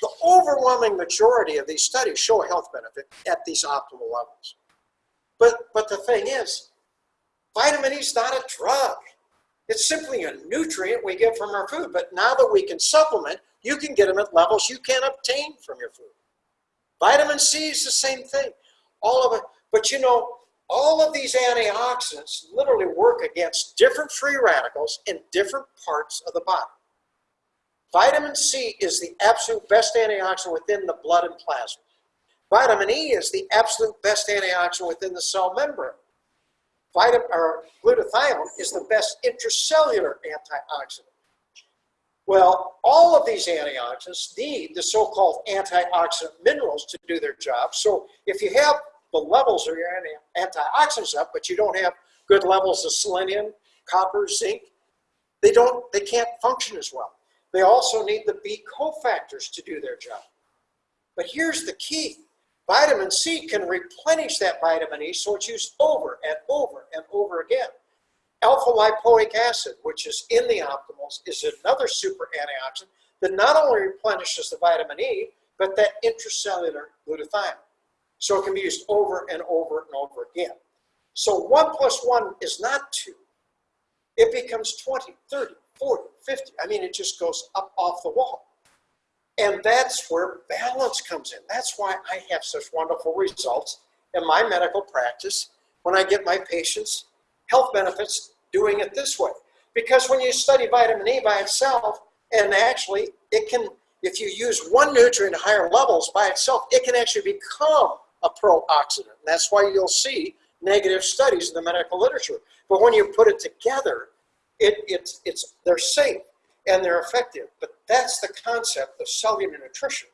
[SPEAKER 1] the overwhelming majority of these studies show a health benefit at these optimal levels. But, but the thing is, vitamin E is not a drug. It's simply a nutrient we get from our food, but now that we can supplement, you can get them at levels you can't obtain from your food. Vitamin C is the same thing. All of it, but you know, all of these antioxidants literally work against different free radicals in different parts of the body. Vitamin C is the absolute best antioxidant within the blood and plasma. Vitamin E is the absolute best antioxidant within the cell membrane. Or glutathione is the best intracellular antioxidant. Well, all of these antioxidants need the so-called antioxidant minerals to do their job. So if you have the levels of your antioxidants up, but you don't have good levels of selenium, copper, zinc, they don't, they can't function as well. They also need the B cofactors to do their job. But here's the key. Vitamin C can replenish that vitamin E so it's used over and over and over again. Alpha lipoic acid, which is in the optimals, is another super antioxidant that not only replenishes the vitamin E, but that intracellular glutathione. So it can be used over and over and over again. So 1 plus 1 is not 2. It becomes 20, 30, 40, 50. I mean, it just goes up off the wall. And that's where balance comes in. That's why I have such wonderful results in my medical practice when I get my patients health benefits doing it this way. Because when you study vitamin E by itself, and actually it can, if you use one nutrient at higher levels by itself, it can actually become a pro-oxidant. That's why you'll see negative studies in the medical literature. But when you put it together, it, it's, it's, they're safe and they're effective. But that's the concept of cellular nutrition.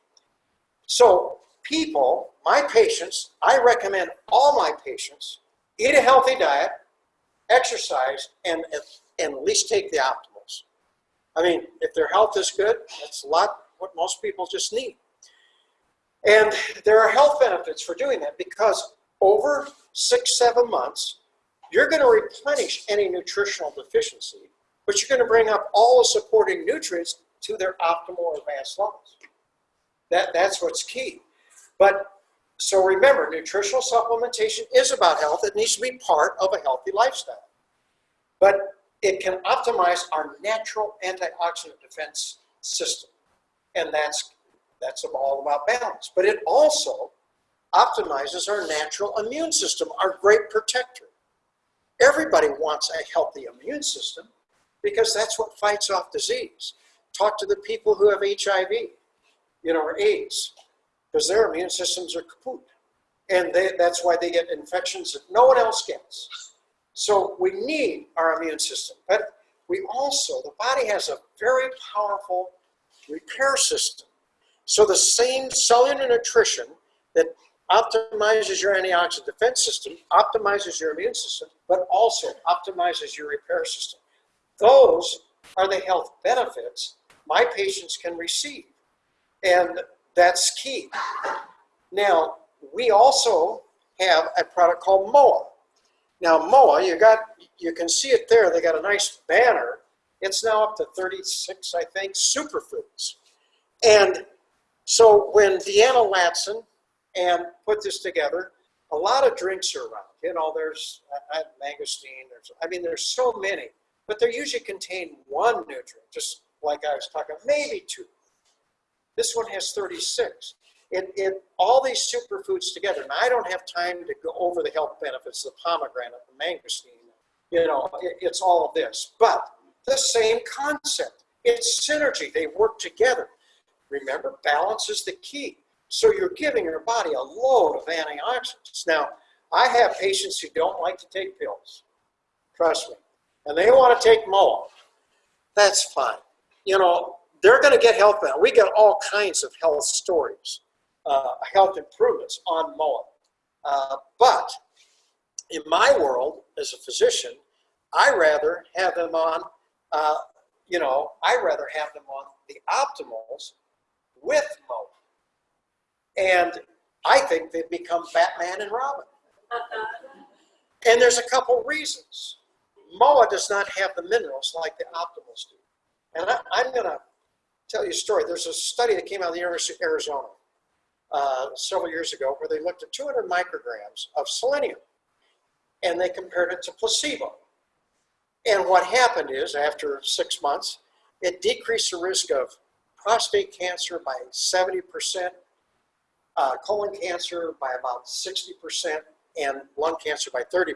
[SPEAKER 1] So people, my patients, I recommend all my patients eat a healthy diet, exercise, and, and at least take the optimals. I mean, if their health is good, that's a lot what most people just need. And there are health benefits for doing that because over six, seven months, you're going to replenish any nutritional deficiency, but you're going to bring up all the supporting nutrients to their optimal or advanced levels. That, that's what's key. But so remember, nutritional supplementation is about health. It needs to be part of a healthy lifestyle. But it can optimize our natural antioxidant defense system. And that's, that's all about balance. But it also optimizes our natural immune system, our great protector. Everybody wants a healthy immune system because that's what fights off disease. Talk to the people who have HIV, you know, or AIDS, because their immune systems are kaput. And they, that's why they get infections that no one else gets. So we need our immune system. But we also, the body has a very powerful repair system. So the same cellular nutrition that optimizes your antioxidant defense system, optimizes your immune system, but also optimizes your repair system. Those are the health benefits my patients can receive. And that's key. Now, we also have a product called MOA. Now, MOA, you got you can see it there. They got a nice banner. It's now up to 36, I think, superfoods. And so when Deanna Latson and put this together, a lot of drinks are around. You know, there's mangosteen. There's, I mean, there's so many, but they usually contain one nutrient, just like I was talking, maybe two. This one has 36. It, it, all these superfoods together, and I don't have time to go over the health benefits, the pomegranate, the mangosteen, you know, it, it's all of this. But the same concept. It's synergy. They work together. Remember, balance is the key. So you're giving your body a load of antioxidants. Now, I have patients who don't like to take pills. Trust me. And they want to take MOA. That's fine. You know, they're going to get health benefits. We get all kinds of health stories, uh, health improvements on MOA. Uh, but in my world, as a physician, I rather have them on, uh, you know, I rather have them on the optimals with MOA. And I think they've become Batman and Robin. And there's a couple reasons. MOA does not have the minerals like the optimals do. And I, I'm going to tell you a story. There's a study that came out of the University of Arizona uh, several years ago where they looked at 200 micrograms of selenium and they compared it to placebo. And what happened is, after six months, it decreased the risk of prostate cancer by 70%, uh, colon cancer by about 60%, and lung cancer by 30%.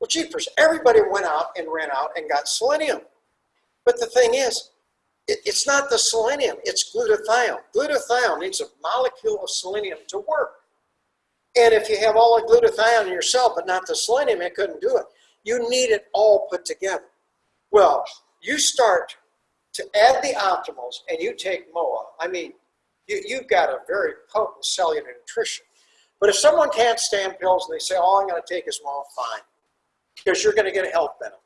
[SPEAKER 1] Well, jeepers, everybody went out and ran out and got selenium. But the thing is, it, it's not the selenium, it's glutathione. Glutathione needs a molecule of selenium to work. And if you have all the glutathione in your cell, but not the selenium, it couldn't do it. You need it all put together. Well, you start to add the optimals and you take MOA. I mean, you, you've got a very potent cellular nutrition. But if someone can't stand pills and they say, all I'm going to take is MOA, fine. Because you're going to get a health benefit.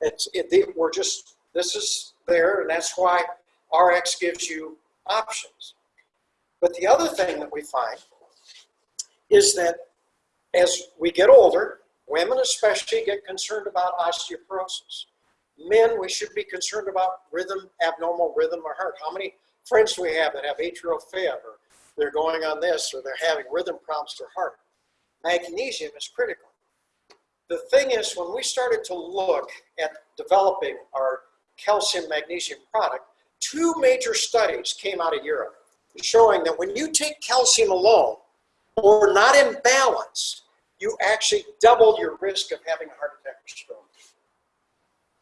[SPEAKER 1] It's, it, they, we're just, this is there, and that's why RX gives you options. But the other thing that we find is that as we get older, women especially get concerned about osteoporosis. Men, we should be concerned about rhythm, abnormal rhythm or heart. How many friends we have that have atrial fib or they're going on this or they're having rhythm problems to heart? Magnesium is critical. The thing is, when we started to look at developing our calcium magnesium product, two major studies came out of Europe showing that when you take calcium alone or not in balance, you actually double your risk of having a heart attack or stroke.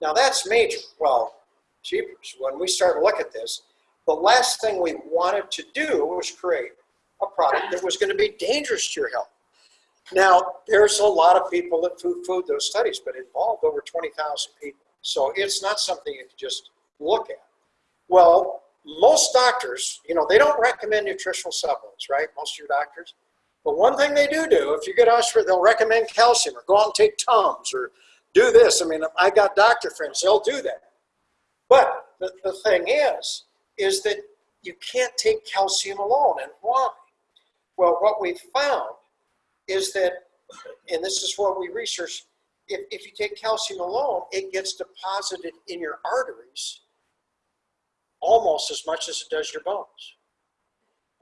[SPEAKER 1] Now that's major. Well, jeepers, when we started to look at this, the last thing we wanted to do was create a product that was going to be dangerous to your health. Now, there's a lot of people that food those studies, but it involved over 20,000 people. So it's not something you can just look at. Well, most doctors, you know, they don't recommend nutritional supplements, right? Most of your doctors. But one thing they do do, if you get Oxford, they'll recommend calcium or go out and take Tums or do this. I mean, I got doctor friends, they'll do that. But the, the thing is, is that you can't take calcium alone. And why? Well, what we've found is that, and this is what we researched, if, if you take calcium alone, it gets deposited in your arteries almost as much as it does your bones.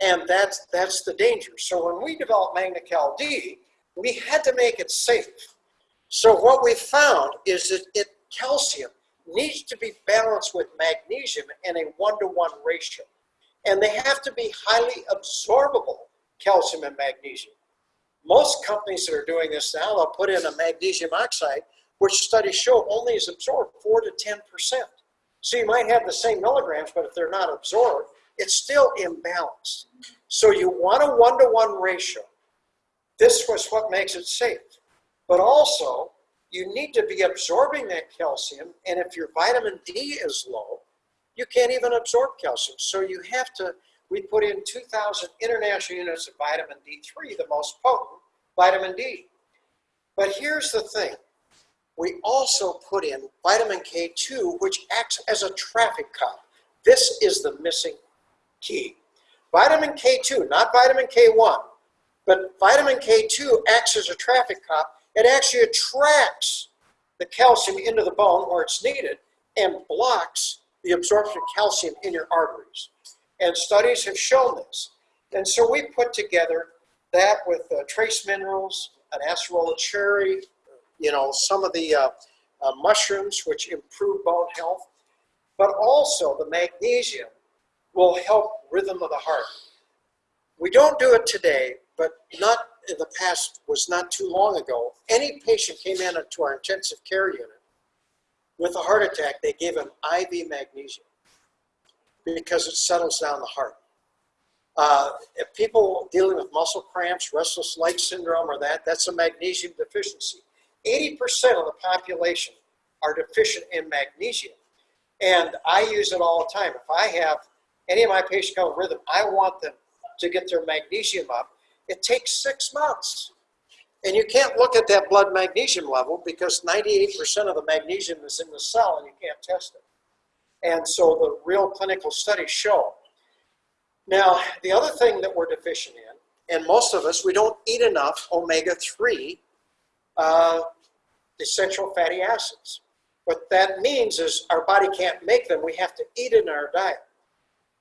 [SPEAKER 1] And that's, that's the danger. So when we developed MagnaCal D, we had to make it safe. So what we found is that it, calcium needs to be balanced with magnesium in a one-to-one -one ratio. And they have to be highly absorbable, calcium and magnesium. Most companies that are doing this now, they'll put in a magnesium oxide, which studies show only is absorbed 4 to 10%. So you might have the same milligrams, but if they're not absorbed, it's still imbalanced. So you want a one-to-one -one ratio. This was what makes it safe. But also, you need to be absorbing that calcium, and if your vitamin D is low, you can't even absorb calcium. So you have to we put in 2,000 international units of vitamin D3, the most potent vitamin D. But here's the thing. We also put in vitamin K2, which acts as a traffic cop. This is the missing key. Vitamin K2, not vitamin K1, but vitamin K2 acts as a traffic cop. It actually attracts the calcium into the bone where it's needed and blocks the absorption of calcium in your arteries. And studies have shown this. And so we put together that with uh, trace minerals, an acerola cherry, you know, some of the uh, uh, mushrooms which improve bone health, but also the magnesium will help rhythm of the heart. We don't do it today, but not in the past was not too long ago. Any patient came in to our intensive care unit with a heart attack, they gave him IV magnesium because it settles down the heart. Uh, if people dealing with muscle cramps, restless leg syndrome or that, that's a magnesium deficiency. 80% of the population are deficient in magnesium. And I use it all the time. If I have any of my patients come with rhythm, I want them to get their magnesium up. It takes six months. And you can't look at that blood magnesium level because 98% of the magnesium is in the cell and you can't test it. And so the real clinical studies show. Now, the other thing that we're deficient in, and most of us, we don't eat enough omega-3 uh, essential fatty acids. What that means is our body can't make them. We have to eat in our diet.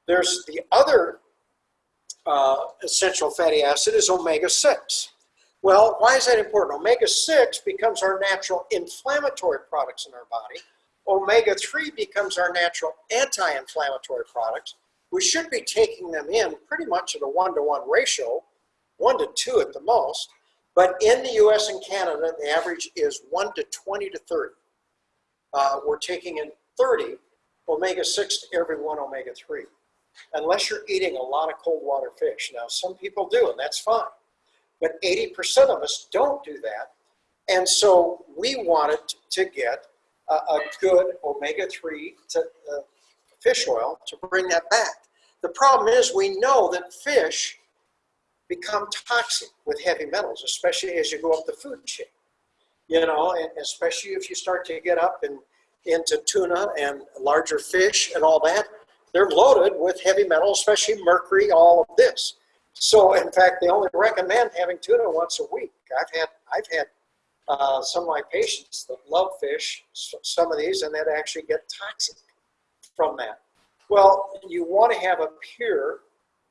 [SPEAKER 1] There's the other uh, essential fatty acid is omega-6. Well, why is that important? Omega-6 becomes our natural inflammatory products in our body. Omega-3 becomes our natural anti-inflammatory products. We should be taking them in pretty much at a one-to-one ratio, one to two at the most. But in the US and Canada, the average is one to 20 to 30. Uh, we're taking in 30 omega-6 to every one omega-3, unless you're eating a lot of cold water fish. Now, some people do, and that's fine. But 80% of us don't do that. And so we wanted to get a, a good omega-3 uh, fish oil to bring that back. The problem is we know that fish become toxic with heavy metals, especially as you go up the food chain. You know, and especially if you start to get up and into tuna and larger fish and all that, they're loaded with heavy metals, especially mercury, all of this. So in fact, they only recommend having tuna once a week. I've had, I've had uh, some of my patients that love fish, some of these, and that actually get toxic from that. Well, you want to have a pure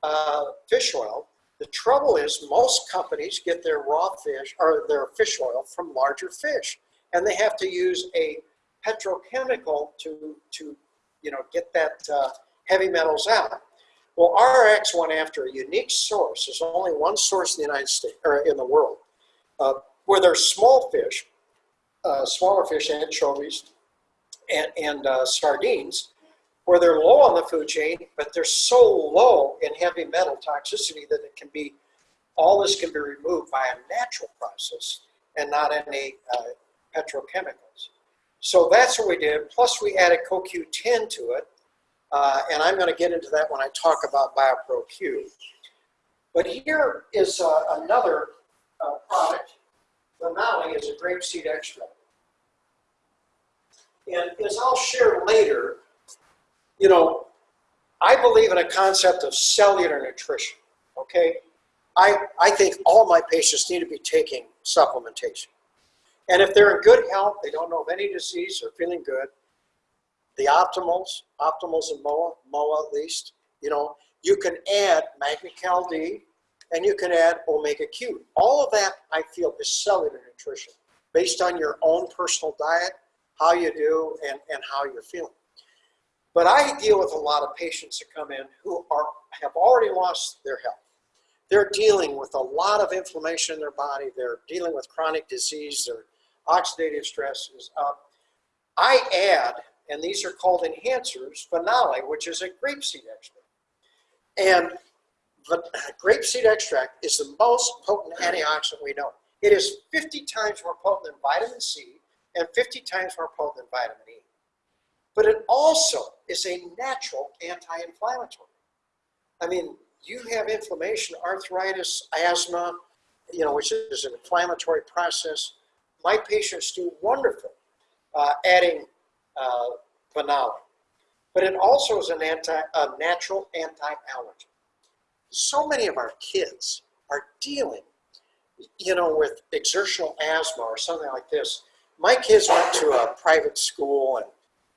[SPEAKER 1] uh, fish oil. The trouble is most companies get their raw fish or their fish oil from larger fish, and they have to use a petrochemical to, to you know, get that uh, heavy metals out. Well, RX went after a unique source. There's only one source in the United States or in the world uh, where there's small fish, uh, smaller fish, anchovies, and, and uh, sardines, where they're low on the food chain, but they're so low in heavy metal toxicity that it can be, all this can be removed by a natural process and not any uh, petrochemicals. So that's what we did. Plus, we added CoQ10 to it, uh, and I'm going to get into that when I talk about BioPro Q. But here is uh, another uh, product. Vanali is a grapeseed extract. And as I'll share later, you know, I believe in a concept of cellular nutrition, okay? I, I think all my patients need to be taking supplementation. And if they're in good health, they don't know of any disease, they're feeling good, the optimals, optimals in MOA, MOA at least, you know, you can add MagnaCal D and you can add Omega Q. All of that, I feel, is cellular nutrition based on your own personal diet, how you do, and, and how you're feeling. But I deal with a lot of patients that come in who are have already lost their health. They're dealing with a lot of inflammation in their body. They're dealing with chronic disease. Their oxidative stress is up. I add, and these are called enhancers, Vanali, which is a grapeseed extract. And the grapeseed extract is the most potent antioxidant we know. It is 50 times more potent than vitamin C and 50 times more potent than vitamin E. But it also is a natural anti-inflammatory. I mean, you have inflammation, arthritis, asthma, you know, which is an inflammatory process. My patients do wonderful uh, adding uh. But it also is an anti, a natural anti-allergen. So many of our kids are dealing, you know, with exertional asthma or something like this. My kids went to a private school and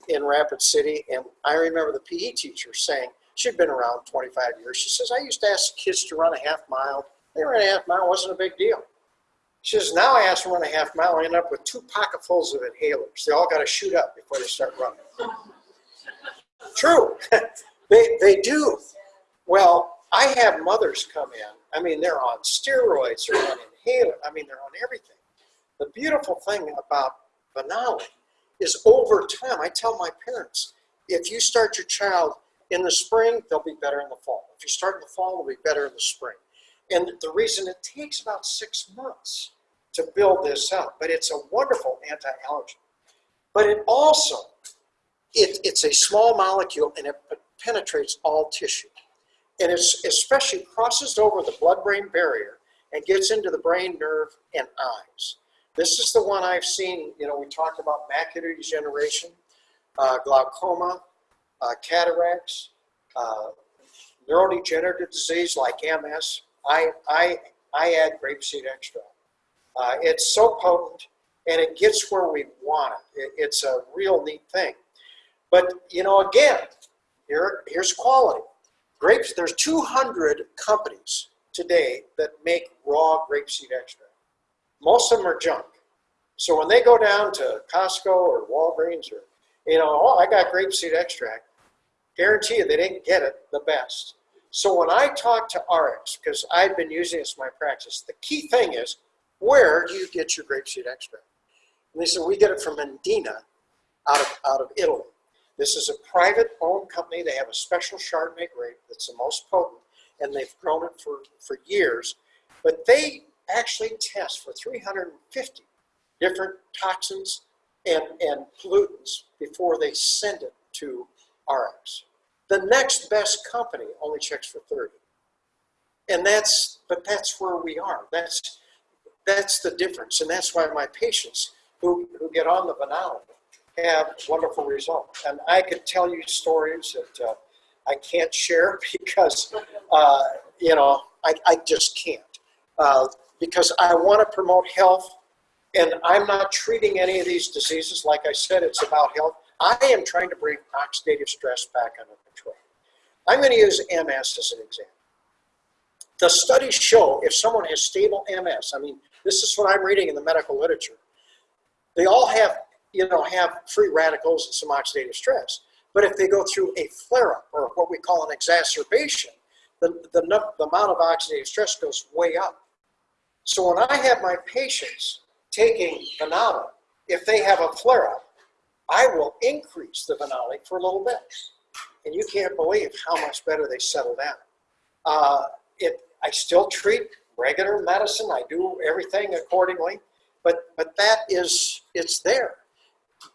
[SPEAKER 1] in Rapid City, and I remember the PE teacher saying, she'd been around 25 years. She says, I used to ask kids to run a half mile. They ran a half mile, wasn't a big deal. She says, now I ask them to run a half mile, I end up with two pocketfuls of inhalers. They all got to shoot up before they start running. True, <laughs> they, they do. Well, I have mothers come in. I mean, they're on steroids, they're on inhaler. I mean, they're on everything. The beautiful thing about Vanali is over time, I tell my parents, if you start your child in the spring, they'll be better in the fall. If you start in the fall, they'll be better in the spring. And the reason it takes about six months to build this up, but it's a wonderful anti-allergen. But it also, it, it's a small molecule and it penetrates all tissue. And it's especially crosses over the blood-brain barrier and gets into the brain, nerve, and eyes. This is the one I've seen, you know, we talked about macular degeneration, uh, glaucoma, uh, cataracts, uh, neurodegenerative disease like MS. I, I, I add grapeseed extract. Uh, it's so potent and it gets where we want it. it. It's a real neat thing. But, you know, again, here, here's quality. Grapes, there's 200 companies today that make raw grapeseed extract. most of them are junk. So when they go down to Costco or Walgreens or, you know, oh, I got grapeseed extract, guarantee you they didn't get it the best. So when I talk to RX, because I've been using this in my practice, the key thing is, where do you get your grapeseed extract? And they said, we get it from Indena out of, out of Italy. This is a private owned company. They have a special Chardonnay grape that's the most potent, and they've grown it for, for years. But they actually test for 350 different toxins and, and pollutants before they send it to RX. The next best company only checks for 30. And that's, but that's where we are. That's, that's the difference. And that's why my patients who, who get on the Vanali have wonderful results. And I could tell you stories that uh, I can't share <laughs> because, uh, you know, I, I just can't. Uh, because I want to promote health and I'm not treating any of these diseases. Like I said, it's about health. I am trying to bring oxidative stress back under. I'm going to use MS as an example. The studies show if someone has stable MS, I mean, this is what I'm reading in the medical literature. They all have, you know, have free radicals and some oxidative stress. But if they go through a flare-up or what we call an exacerbation, the, the, the amount of oxidative stress goes way up. So when I have my patients taking Vanali, if they have a flare-up, I will increase the Vanali for a little bit. And you can't believe how much better they settle down. Uh, it, I still treat regular medicine. I do everything accordingly. But, but that is, it's there.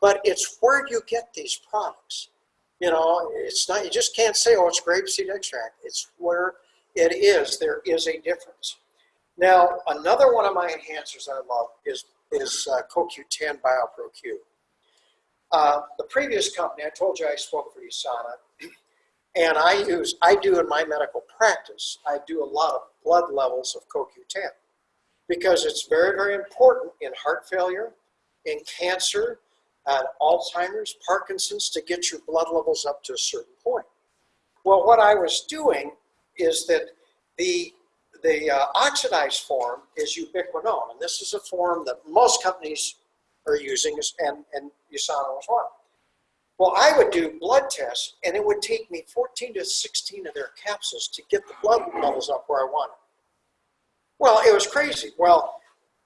[SPEAKER 1] But it's where you get these products. You know, it's not, you just can't say, oh, it's grapeseed extract. It's where it is. There is a difference. Now, another one of my enhancers I love is, is uh, CoQ10 BioProQ. Uh, the previous company, I told you I spoke for USANA, <clears throat> and I use, I do in my medical practice, I do a lot of blood levels of CoQ10 because it's very, very important in heart failure, in cancer, uh, Alzheimer's, Parkinson's, to get your blood levels up to a certain point. Well, what I was doing is that the the uh, oxidized form is ubiquinone, and this is a form that most companies are using, and, and USANA was one. Well, I would do blood tests, and it would take me 14 to 16 of their capsules to get the blood levels up where I wanted. Well, it was crazy. Well,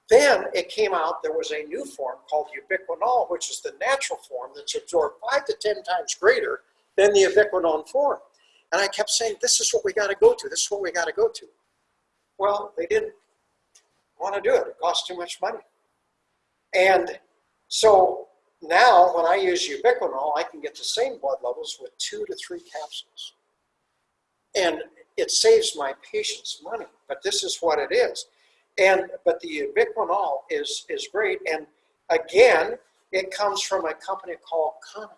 [SPEAKER 1] then it came out there was a new form called ubiquinol, which is the natural form that's absorbed five to 10 times greater than the ubiquinone form. And I kept saying, this is what we got to go to. This is what we got to go to. Well, they didn't want to do it. It cost too much money. And so now when I use ubiquinol, I can get the same blood levels with two to three capsules. And it saves my patients money, but this is what it is. And but the ubiquinol is is great. And again, it comes from a company called Kaneka,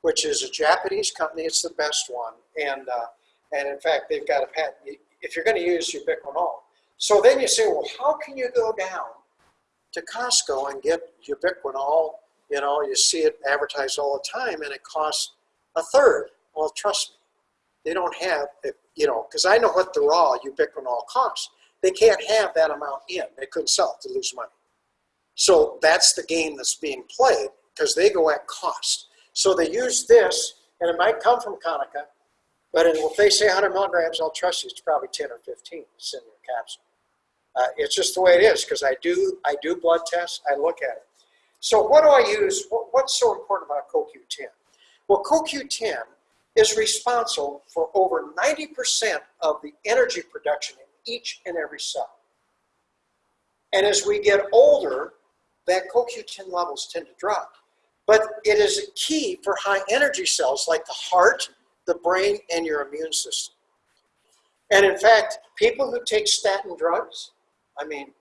[SPEAKER 1] which is a Japanese company. It's the best one. And uh, and in fact, they've got a patent if you're going to use ubiquinol. So then you say, well, how can you go down to Costco and get ubiquinol? You know, you see it advertised all the time and it costs a third. Well, trust me, they don't have, it, you know, because I know what the raw ubiquinol costs. They can't have that amount in. They couldn't sell it to lose money. So that's the game that's being played because they go at cost. So they use this, and it might come from Kaneka, but if they say 100 milligrams, I'll trust you. It's probably 10 or 15 that's in your capsule. Uh, it's just the way it is because I do I do blood tests. I look at it. So what do I use? What, what's so important about CoQ10? Well, CoQ10 is responsible for over 90% of the energy production in each and every cell. And as we get older, that CoQ10 levels tend to drop. But it is a key for high energy cells like the heart, the brain, and your immune system. And in fact, people who take statin drugs, I mean,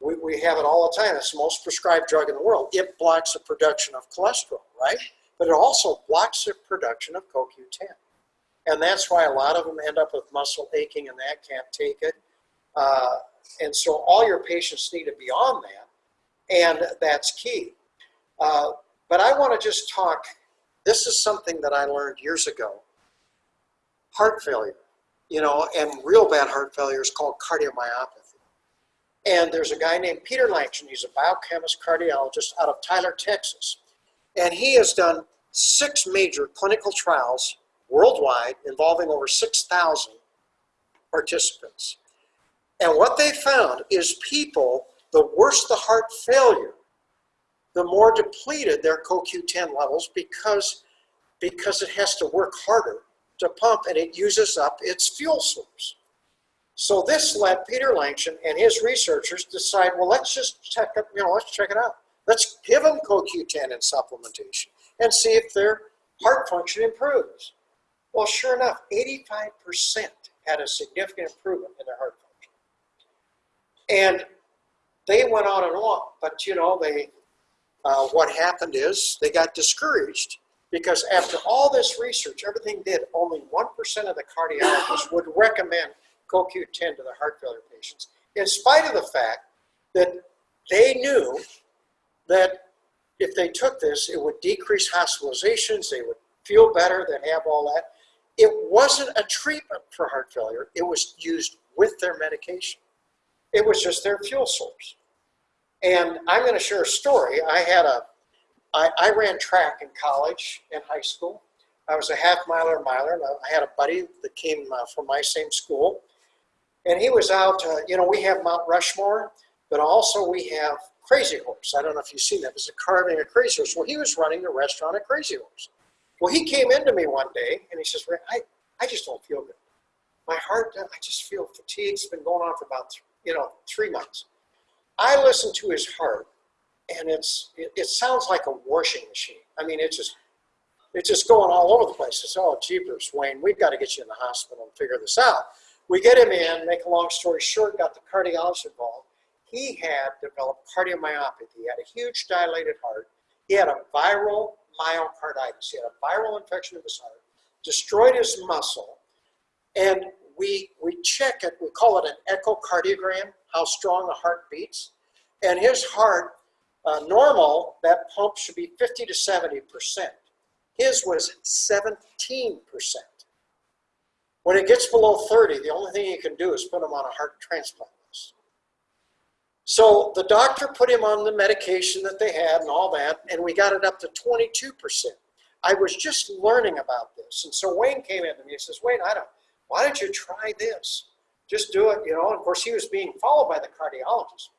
[SPEAKER 1] we, we have it all the time. It's the most prescribed drug in the world. It blocks the production of cholesterol, right? But it also blocks the production of CoQ10. And that's why a lot of them end up with muscle aching and that can't take it. Uh, and so all your patients need to be on that, and that's key. Uh, but I want to just talk, this is something that I learned years ago heart failure, you know, and real bad heart failure is called cardiomyopathy. And there's a guy named Peter Langsjoen. He's a biochemist cardiologist out of Tyler, Texas. And he has done six major clinical trials worldwide involving over 6,000 participants. And what they found is people, the worse the heart failure, the more depleted their CoQ10 levels because, because it has to work harder to pump and it uses up its fuel source. So this led Peter Langsjoen and his researchers decide, well, let's just check it, you know, let's check it out. Let's give them CoQ10 in supplementation and see if their heart function improves. Well, sure enough, 85% had a significant improvement in their heart function. And they went on and on, but you know, they, uh, what happened is they got discouraged because after all this research, everything did, only 1% of the cardiologists would recommend CoQ10 to the heart failure patients, in spite of the fact that they knew that if they took this, it would decrease hospitalizations, they would feel better, they'd have all that. It wasn't a treatment for heart failure, it was used with their medication. It was just their fuel source. And I'm going to share a story. I had a, I, I ran track in college and high school. I was a half miler, miler, and I had a buddy that came uh, from my same school. And he was out, uh, you know, we have Mount Rushmore, but also we have Crazy Horse. I don't know if you've seen that. It's a carving of Crazy Horse. Well, he was running the restaurant at Crazy Horse. Well, he came into me one day and he says, I, I just don't feel good. My heart, I just feel fatigued. It's been going on for about, you know, three months. I listened to his heart and it's, it, it sounds like a washing machine. I mean, it's just, it's just going all over the place. It's, oh, jeepers, Wayne, we've got to get you in the hospital and figure this out. We get him in, make a long story short, got the cardiologist involved. He had developed cardiomyopathy. He had a huge dilated heart. He had a viral myocarditis. He had a viral infection of his heart, destroyed his muscle, and we, we check it, we call it an echocardiogram, how strong a heart beats. And his heart, uh, normal, that pump should be 50 to 70%. His was 17%. When it gets below 30, the only thing you can do is put him on a heart transplant list. So the doctor put him on the medication that they had and all that, and we got it up to 22%. I was just learning about this. And so Wayne came in to me and says, Wayne, I don't, why don't you try this? Just do it, you know. And of course, he was being followed by the cardiologist.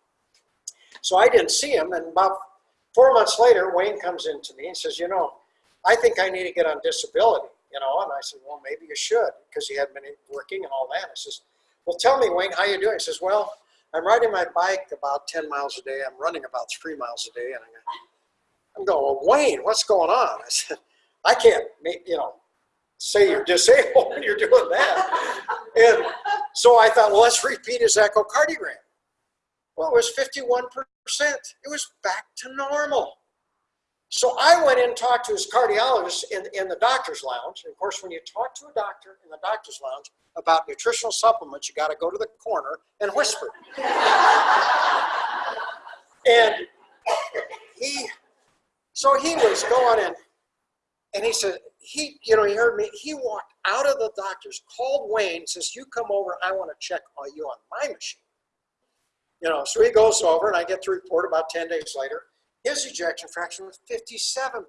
[SPEAKER 1] So I didn't see him. And about four months later, Wayne comes in to me and says, you know, I think I need to get on disability you know, and I said, well, maybe you should, because he had been working and all that. I says, well, tell me, Wayne, how you doing? He says, well, I'm riding my bike about 10 miles a day. I'm running about three miles a day. And I'm going, well, Wayne, what's going on? I said, I can't, you know, say you're disabled when you're doing that. And so I thought, well, let's repeat his echocardiogram. Well, it was 51%. It was back to normal. So I went in and talked to his cardiologist in, in the doctor's lounge. And of course, when you talk to a doctor in the doctor's lounge about nutritional supplements, you got to go to the corner and whisper. <laughs> and he, so he was going in, and he said, he, you know, he heard me, he walked out of the doctor's, called Wayne, says, you come over, I want to check on you on my machine. You know, so he goes over, and I get the report about 10 days later his ejection fraction was 57%.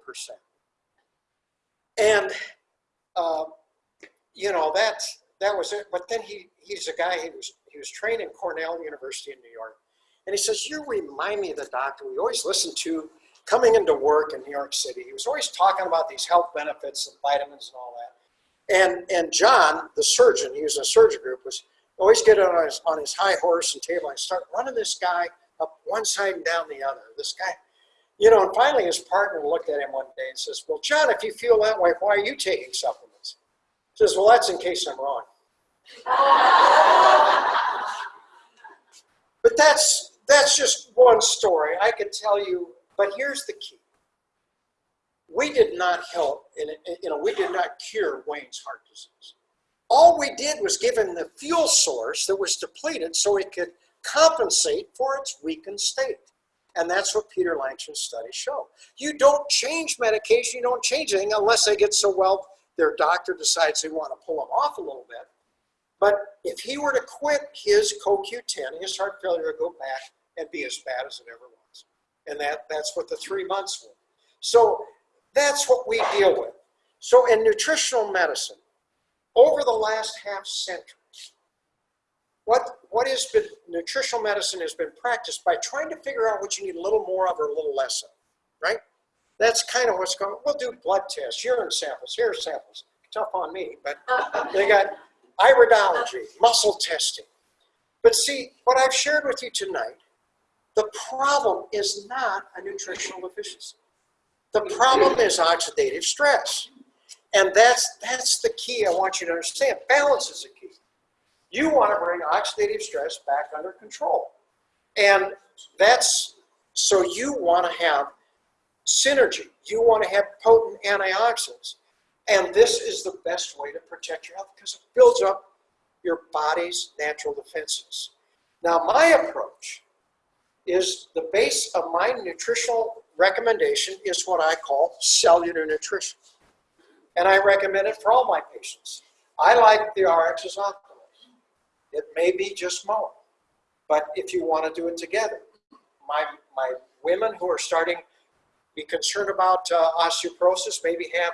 [SPEAKER 1] And, uh, you know, that's, that was it. But then he, he's a guy, he was, he was trained in Cornell University in New York. And he says, you remind me of the doctor we always listened to coming into work in New York City. He was always talking about these health benefits and vitamins and all that. And, and John, the surgeon, he was in a surgery group, was always get on his, on his high horse and table and start running this guy up one side and down the other. This guy, you know, and finally his partner looked at him one day and says, well, John, if you feel that way, why are you taking supplements? He says, well, that's in case I'm wrong. <laughs> but that's, that's just one story. I could tell you, but here's the key. We did not help, you know, we did not cure Wayne's heart disease. All we did was give him the fuel source that was depleted so it could compensate for its weakened state. And that's what Peter Langsjoen's studies show. You don't change medication, you don't change anything unless they get so well, their doctor decides they want to pull them off a little bit. But if he were to quit his CoQ10, his heart failure would go back and be as bad as it ever was. And that, that's what the three months were. So that's what we deal with. So in nutritional medicine, over the last half century, what, what has been, nutritional medicine has been practiced by trying to figure out what you need a little more of or a little less of, right? That's kind of what's going, we'll do blood tests, urine samples, hair samples. Tough on me, but <laughs> they got iridology, muscle testing. But see, what I've shared with you tonight, the problem is not a nutritional deficiency. The problem is oxidative stress. And that's, that's the key I want you to understand. Balance is the key. You want to bring oxidative stress back under control. And that's, so you want to have synergy. You want to have potent antioxidants. And this is the best way to protect your health because it builds up your body's natural defenses. Now, my approach is the base of my nutritional recommendation is what I call cellular nutrition. And I recommend it for all my patients. I like the RX's optimals. It may be just more, but if you want to do it together, my, my women who are starting to be concerned about uh, osteoporosis, maybe have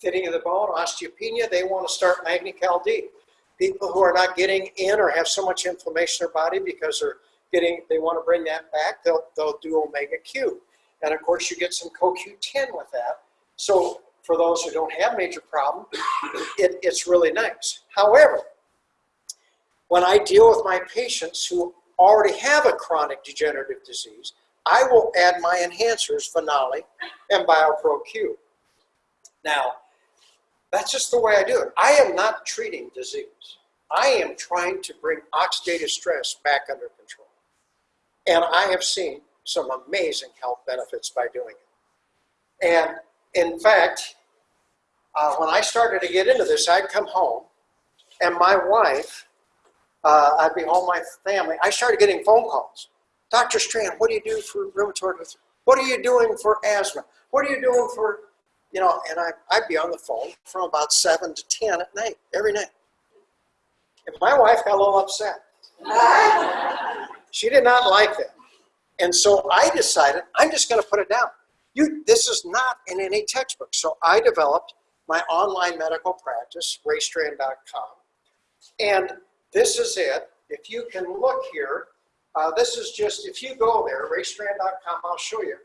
[SPEAKER 1] thinning of the bone, osteopenia, they want to start MagnaCal D. People who are not getting in or have so much inflammation in their body because they're getting, they want to bring that back, they'll, they'll do Omega Q. And of course, you get some CoQ10 with that. So for those who don't have major problem, it, it's really nice. However, when I deal with my patients who already have a chronic degenerative disease, I will add my enhancers, Phenolic and BioPro Q. Now, that's just the way I do it. I am not treating disease. I am trying to bring oxidative stress back under control. And I have seen some amazing health benefits by doing it. And in fact, uh, when I started to get into this, I'd come home and my wife, uh, I'd be home with my family. I started getting phone calls. Dr. Strand, what do you do for rheumatoid arthritis? What are you doing for asthma? What are you doing for, you know, and I, I'd be on the phone from about 7 to 10 at night, every night. And my wife got a little upset. She did not like that. And so I decided, I'm just going to put it down. You, this is not in any textbook. So I developed my online medical practice, raystrand.com. And this is it. If you can look here, uh, this is just, if you go there, raystrand.com, I'll show you.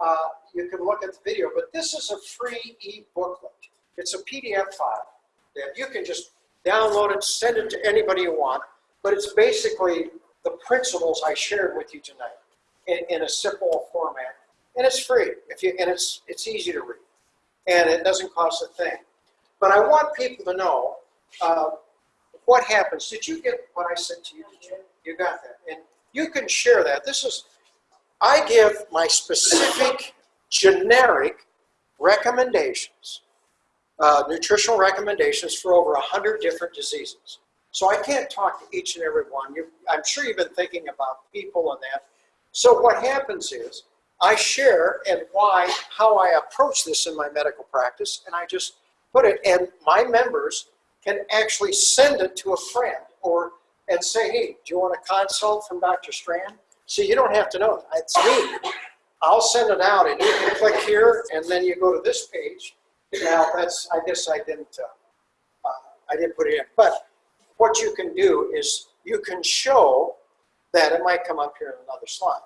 [SPEAKER 1] Uh, you can look at the video, but this is a free e-booklet. It's a PDF file that you can just download it, send it to anybody you want, but it's basically the principles I shared with you tonight in, in a simple format. And it's free, if you, and it's, it's easy to read. And it doesn't cost a thing. But I want people to know uh, what happens. Did you get what I said to you? Did you? You got that. And you can share that. This is, I give my specific generic recommendations, uh, nutritional recommendations for over 100 different diseases. So I can't talk to each and every one. You, I'm sure you've been thinking about people and that. So what happens is I share and why, how I approach this in my medical practice, and I just put it, and my members can actually send it to a friend or and say, hey, do you want a consult from Dr. Strand? See, you don't have to know. It's me. I'll send it out, and you can click here, and then you go to this page. Now, that's, I guess I didn't, uh, uh, I didn't put it in. But what you can do is you can show that, it might come up here in another slide,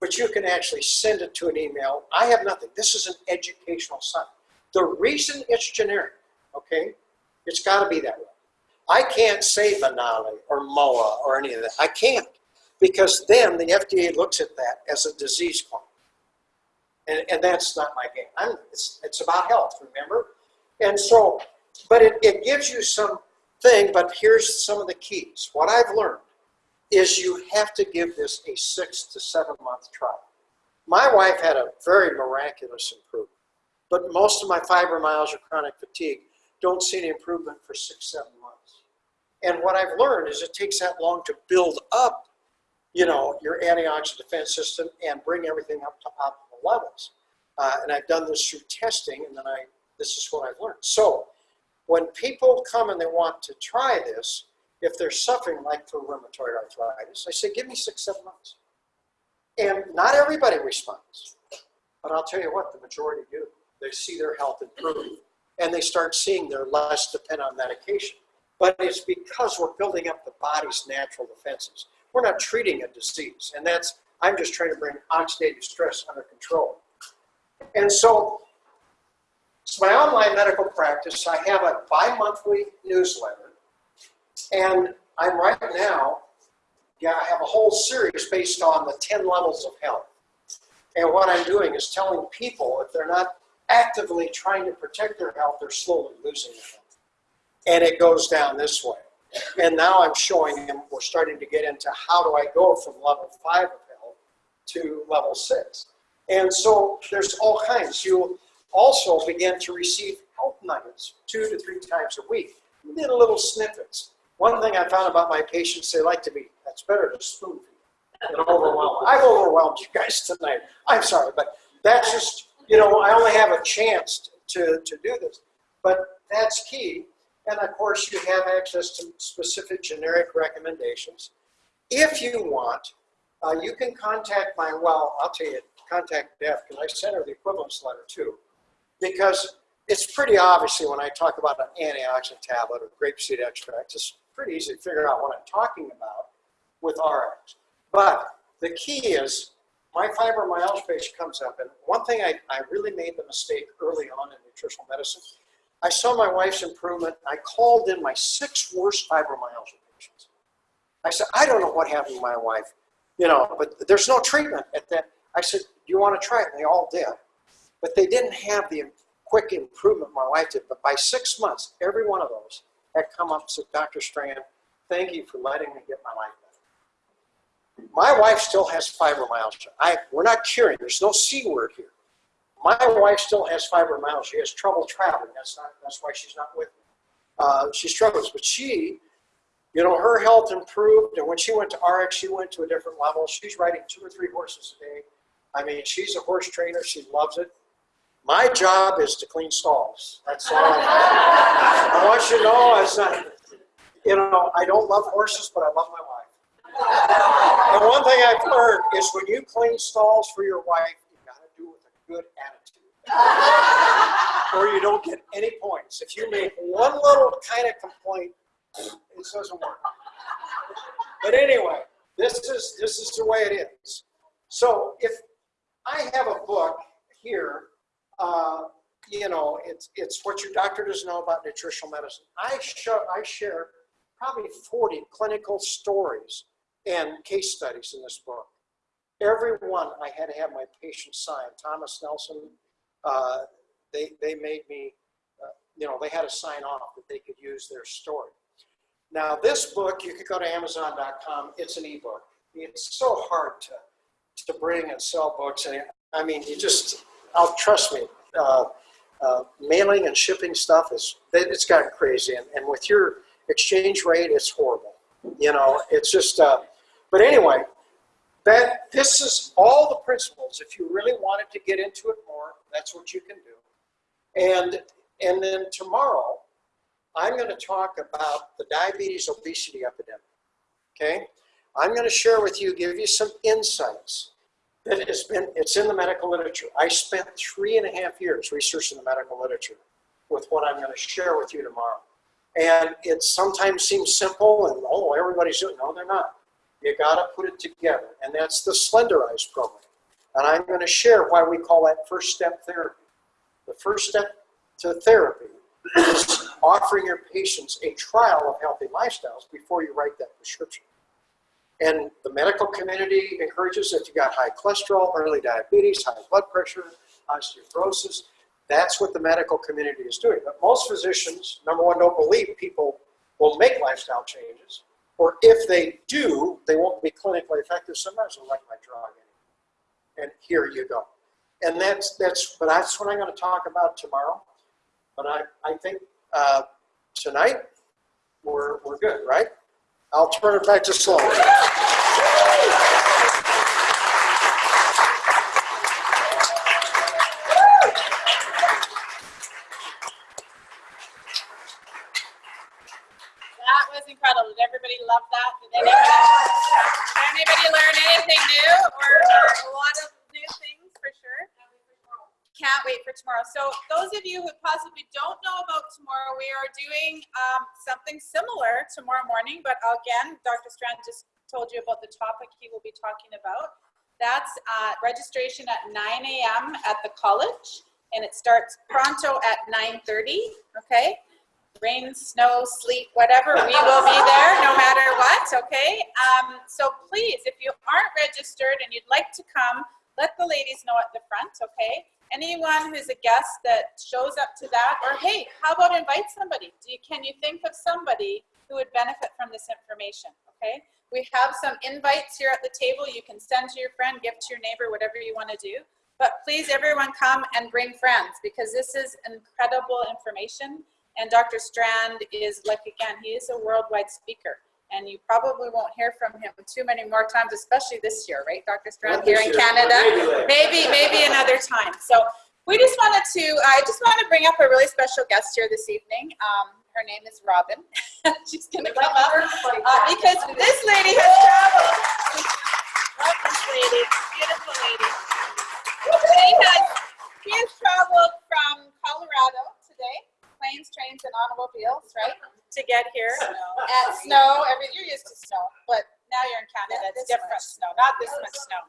[SPEAKER 1] but you can actually send it to an email. I have nothing. This is an educational site. The reason it's generic, okay, it's got to be that way. I can't say Vanali or MOA or any of that. I can't because then the FDA looks at that as a disease claim. And, and that's not my game. I'm, it's, it's about health, remember? And so, but it, it gives you some thing, but here's some of the keys. What I've learned is you have to give this a six to seven month trial. My wife had a very miraculous improvement, but most of my fibromyalgia chronic fatigue don't see any improvement for six, seven months. And what I've learned is it takes that long to build up, you know, your antioxidant defense system and bring everything up to optimal levels. Uh, and I've done this through testing, and then I, this is what I've learned. So when people come and they want to try this, if they're suffering like for rheumatoid arthritis, I say, give me six, seven months. And not everybody responds, but I'll tell you what, the majority do. They see their health improve and they start seeing they're less dependent on medication. But it's because we're building up the body's natural defenses. We're not treating a disease. And that's, I'm just trying to bring oxidative stress under control. And so, it's my online medical practice. I have a bi-monthly newsletter. And I'm right now, yeah, I have a whole series based on the 10 levels of health. And what I'm doing is telling people if they're not actively trying to protect their health, they're slowly losing their health. And it goes down this way. And now I'm showing them, we're starting to get into how do I go from level five of health to level six. And so there's all kinds. You'll also begin to receive health nuggets two to three times a week, little, little snippets. One thing I found about my patients, they like to be, that's better to spoon feed than overwhelm. I've overwhelmed you guys tonight. I'm sorry, but that's just, you know, I only have a chance to, to do this. But that's key. And of course, you have access to specific generic recommendations. If you want, uh, you can contact my, well, I'll tell you, contact Beth, because I sent her the equivalence letter too. Because it's pretty obviously when I talk about an antioxidant tablet or grapeseed extract, it's pretty easy to figure out what I'm talking about with RX. But the key is my fibromyalgia patient comes up, and one thing I, I really made the mistake early on in nutritional medicine, I saw my wife's improvement. I called in my six worst fibromyalgia patients. I said, I don't know what happened to my wife, you know, but there's no treatment at that. I said, do you want to try it? And they all did. But they didn't have the quick improvement my wife did. But by six months, every one of those had come up and said, Dr. Strand, thank you for letting me get my life back. My wife still has fibromyalgia. I, we're not curing. There's no C word here. My wife still has fibromyalgia. She has trouble traveling. That's not. That's why she's not with me. Uh, she struggles, but she, you know, her health improved. And when she went to RX, she went to a different level. She's riding two or three horses a day. I mean, she's a horse trainer. She loves it. My job is to clean stalls. That's all. I want you to know, it's not. You know, I don't love horses, but I love my. And one thing I've learned is when you clean stalls for your wife, you got to do it with a good attitude. or you don't get any points. If you make one little kind of complaint, it doesn't work. But anyway, this is this is the way it is. So if I have a book here, uh, you know, it's it's what your doctor doesn't know about nutritional medicine. I show I share probably 40 clinical stories and case studies in this book. Every one I had to have my patient sign. Thomas Nelson, uh, they, they made me, uh, you know, they had to sign off that they could use their story. Now this book, you could go to Amazon.com, it's an ebook. It's so hard to, to bring and sell books. And I mean, you just, I'll trust me, uh, uh, mailing and shipping stuff is, it's gotten crazy. And, and with your exchange rate, it's horrible. You know, it's just, uh, but anyway, that this is all the principles. If you really wanted to get into it more, that's what you can do. And, and then tomorrow, I'm going to talk about the diabetes obesity epidemic. Okay? I'm going to share with you, give you some insights that has been, it's in the medical literature. I spent three and a half years researching the medical literature with what I'm going to share with you tomorrow. And it sometimes seems simple and, oh, everybody's doing it. No, they're not. You got to put it together. And that's the Slenderize program. And I'm going to share why we call that first step therapy. The first step to therapy is offering your patients a trial of healthy lifestyles before you write that prescription. And the medical community encourages if you got high cholesterol, early diabetes, high blood pressure, osteoporosis, that's what the medical community is doing. But most physicians, number one, don't believe people will make lifestyle changes. Or if they do, they won't be clinically effective. Sometimes they'll like my drug. And here you go. And that's, that's, but that's what I'm going to talk about tomorrow. But I, I think uh, tonight we're, we're good, right? I'll turn it back to Sloan.
[SPEAKER 2] Tomorrow. So those of you who possibly don't know about tomorrow, we are doing um, something similar tomorrow morning. But again, Dr. Strand just told you about the topic he will be talking about. That's uh, registration at 9 a.m. at the college, and it starts pronto at 9:30. Okay, rain, snow, sleet, whatever, we will be there no matter what. Okay. Um, so please, if you aren't registered and you'd like to come, let the ladies know at the front. Okay. Anyone who's a guest that shows up to that, or hey, how about invite somebody? Do you, can you think of somebody who would benefit from this information? Okay. We have some invites here at the table. You can send to your friend, give to your neighbor, whatever you want to do. But please, everyone, come and bring friends because this is incredible information. And Dr. Strand is like, again, he is a worldwide speaker. And you probably won't hear from him too many more times, especially this year, right, Dr. Strand, here in Canada? Maybe, maybe another time. So we just wanted to, I just want to bring up a really special guest here this evening. Um, her name is Robin. <laughs> She's going to come up uh, because this lady has traveled. Love this lady, beautiful lady. She has, she has traveled from Colorado today, planes, trains, and automobiles, right, to get here. And snow, every, you're used to snow, but now you're in Canada, it's different snow, not this much snow.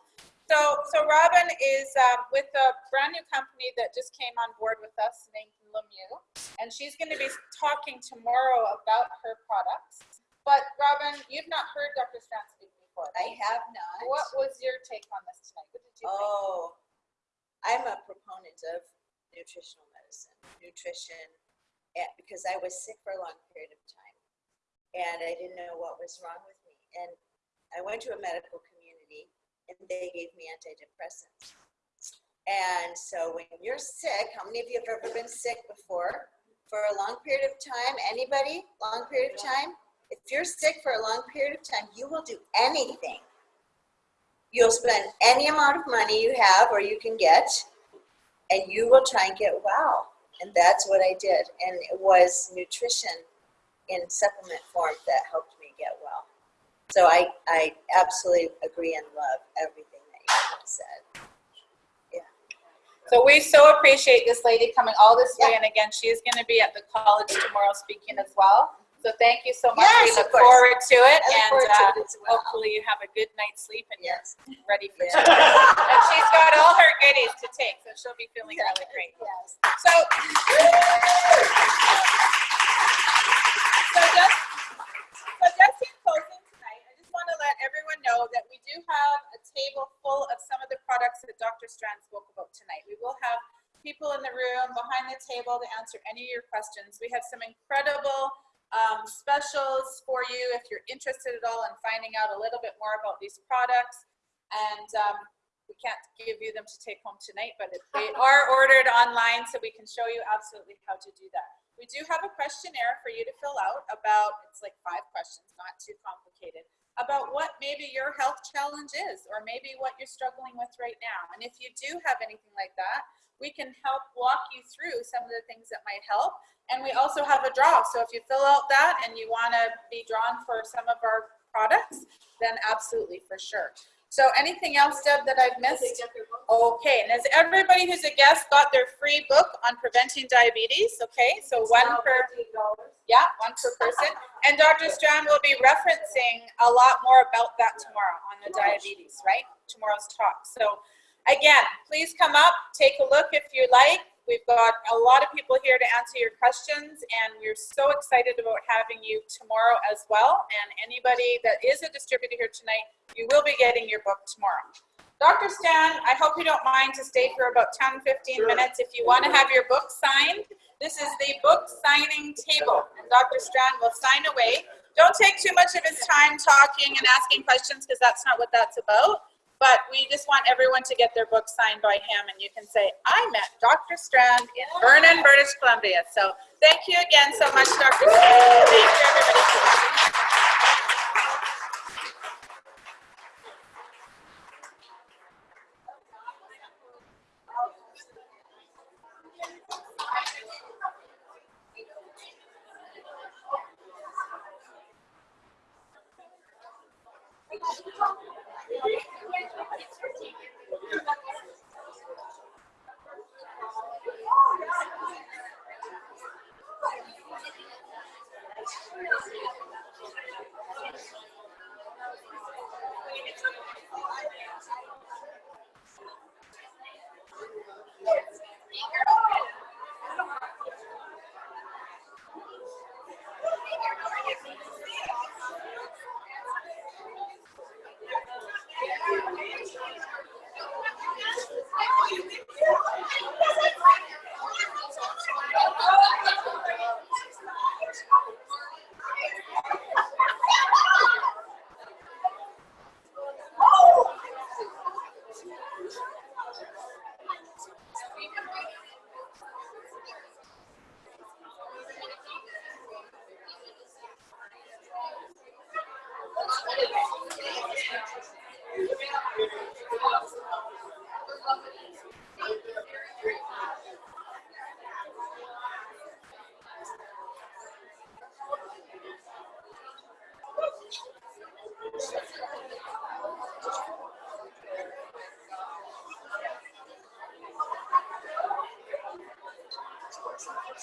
[SPEAKER 2] So, so Robin is um, with a brand new company that just came on board with us named Lemieux, and she's going to be talking tomorrow about her products. But Robin, you've not heard Dr. Strand speak before.
[SPEAKER 3] I have not.
[SPEAKER 2] What was your take on this tonight? What did you think?
[SPEAKER 3] Oh, I'm a proponent of nutritional medicine, nutrition, and because I was sick for a long period of time, and I didn't know what was wrong with me, and I went to a medical community, and they gave me antidepressants. And so when you're sick, how many of you have ever been sick before? For a long period of time, anybody? Long period of time? If you're sick for a long period of time, you will do anything. You'll spend any amount of money you have or you can get, and you will try and get well. And that's what I did. And it was nutrition in supplement form that helped me get well. So I, I absolutely agree and love everything that you have said. Yeah.
[SPEAKER 2] So we so appreciate this lady coming all this way, and again, she is going to be at the college tomorrow speaking as well. So thank you so much. we look
[SPEAKER 3] of
[SPEAKER 2] forward to it, and
[SPEAKER 3] forward to
[SPEAKER 2] uh,
[SPEAKER 3] it well.
[SPEAKER 2] hopefully you have a good night's sleep and
[SPEAKER 3] Yes.
[SPEAKER 2] you're ready for <laughs>
[SPEAKER 3] Yeah.
[SPEAKER 2] tomorrow. and she's got all her goodies to take, so she'll be feeling really great.
[SPEAKER 3] Yes.
[SPEAKER 2] So, so just, so just in closing tonight, I just want to let everyone know that we do have a table full of some of the products that Dr. Strand spoke about tonight. We will have people in the room behind the table to answer any of your questions. We have some incredible um, specials for you if you're interested at all in finding out a little bit more about these products. And um, we can't give you them to take home tonight, but if they <laughs> are ordered online, so we can show you absolutely how to do that. We do have a questionnaire for you to fill out about, it's like five questions, not too complicated, about what maybe your health challenge is, or maybe what you're struggling with right now. And if you do have anything like that, we can help walk you through some of the things that might help. And we also have a draw. So if you fill out that and you want to be drawn for some of our products, then absolutely for sure. So anything else, Deb, that I've missed? Okay, and has everybody who's a guest got their free book on preventing diabetes? Okay, so one per, yeah, one per person. And Dr. Strand will be referencing a lot more about that tomorrow on the diabetes, right? Tomorrow's talk. So again, please come up, take a look if you like. We've got a lot of people here to answer your questions, and we're so excited about having you tomorrow as well. And anybody that is a distributor here tonight, you will be getting your book tomorrow. Dr. Strand, I hope you don't mind to stay for about 10, 15 minutes. If you want to have your book signed, this is the book signing table, and Dr. Strand will sign away. Don't take too much of his time talking and asking questions because that's not what that's about. But we just want everyone to get their book signed by him, and you can say, I met Dr. Strand in Vernon, British Columbia. So thank you again so much, Dr. Strand. Thank you, everybody.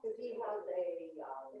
[SPEAKER 4] because he has a, um,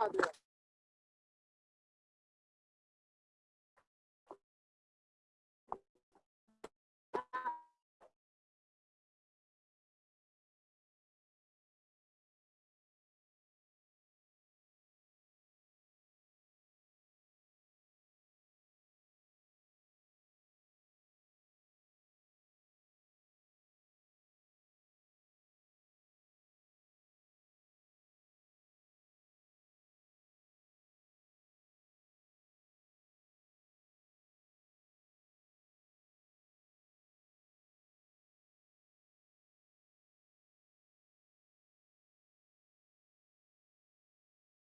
[SPEAKER 5] I'll do it.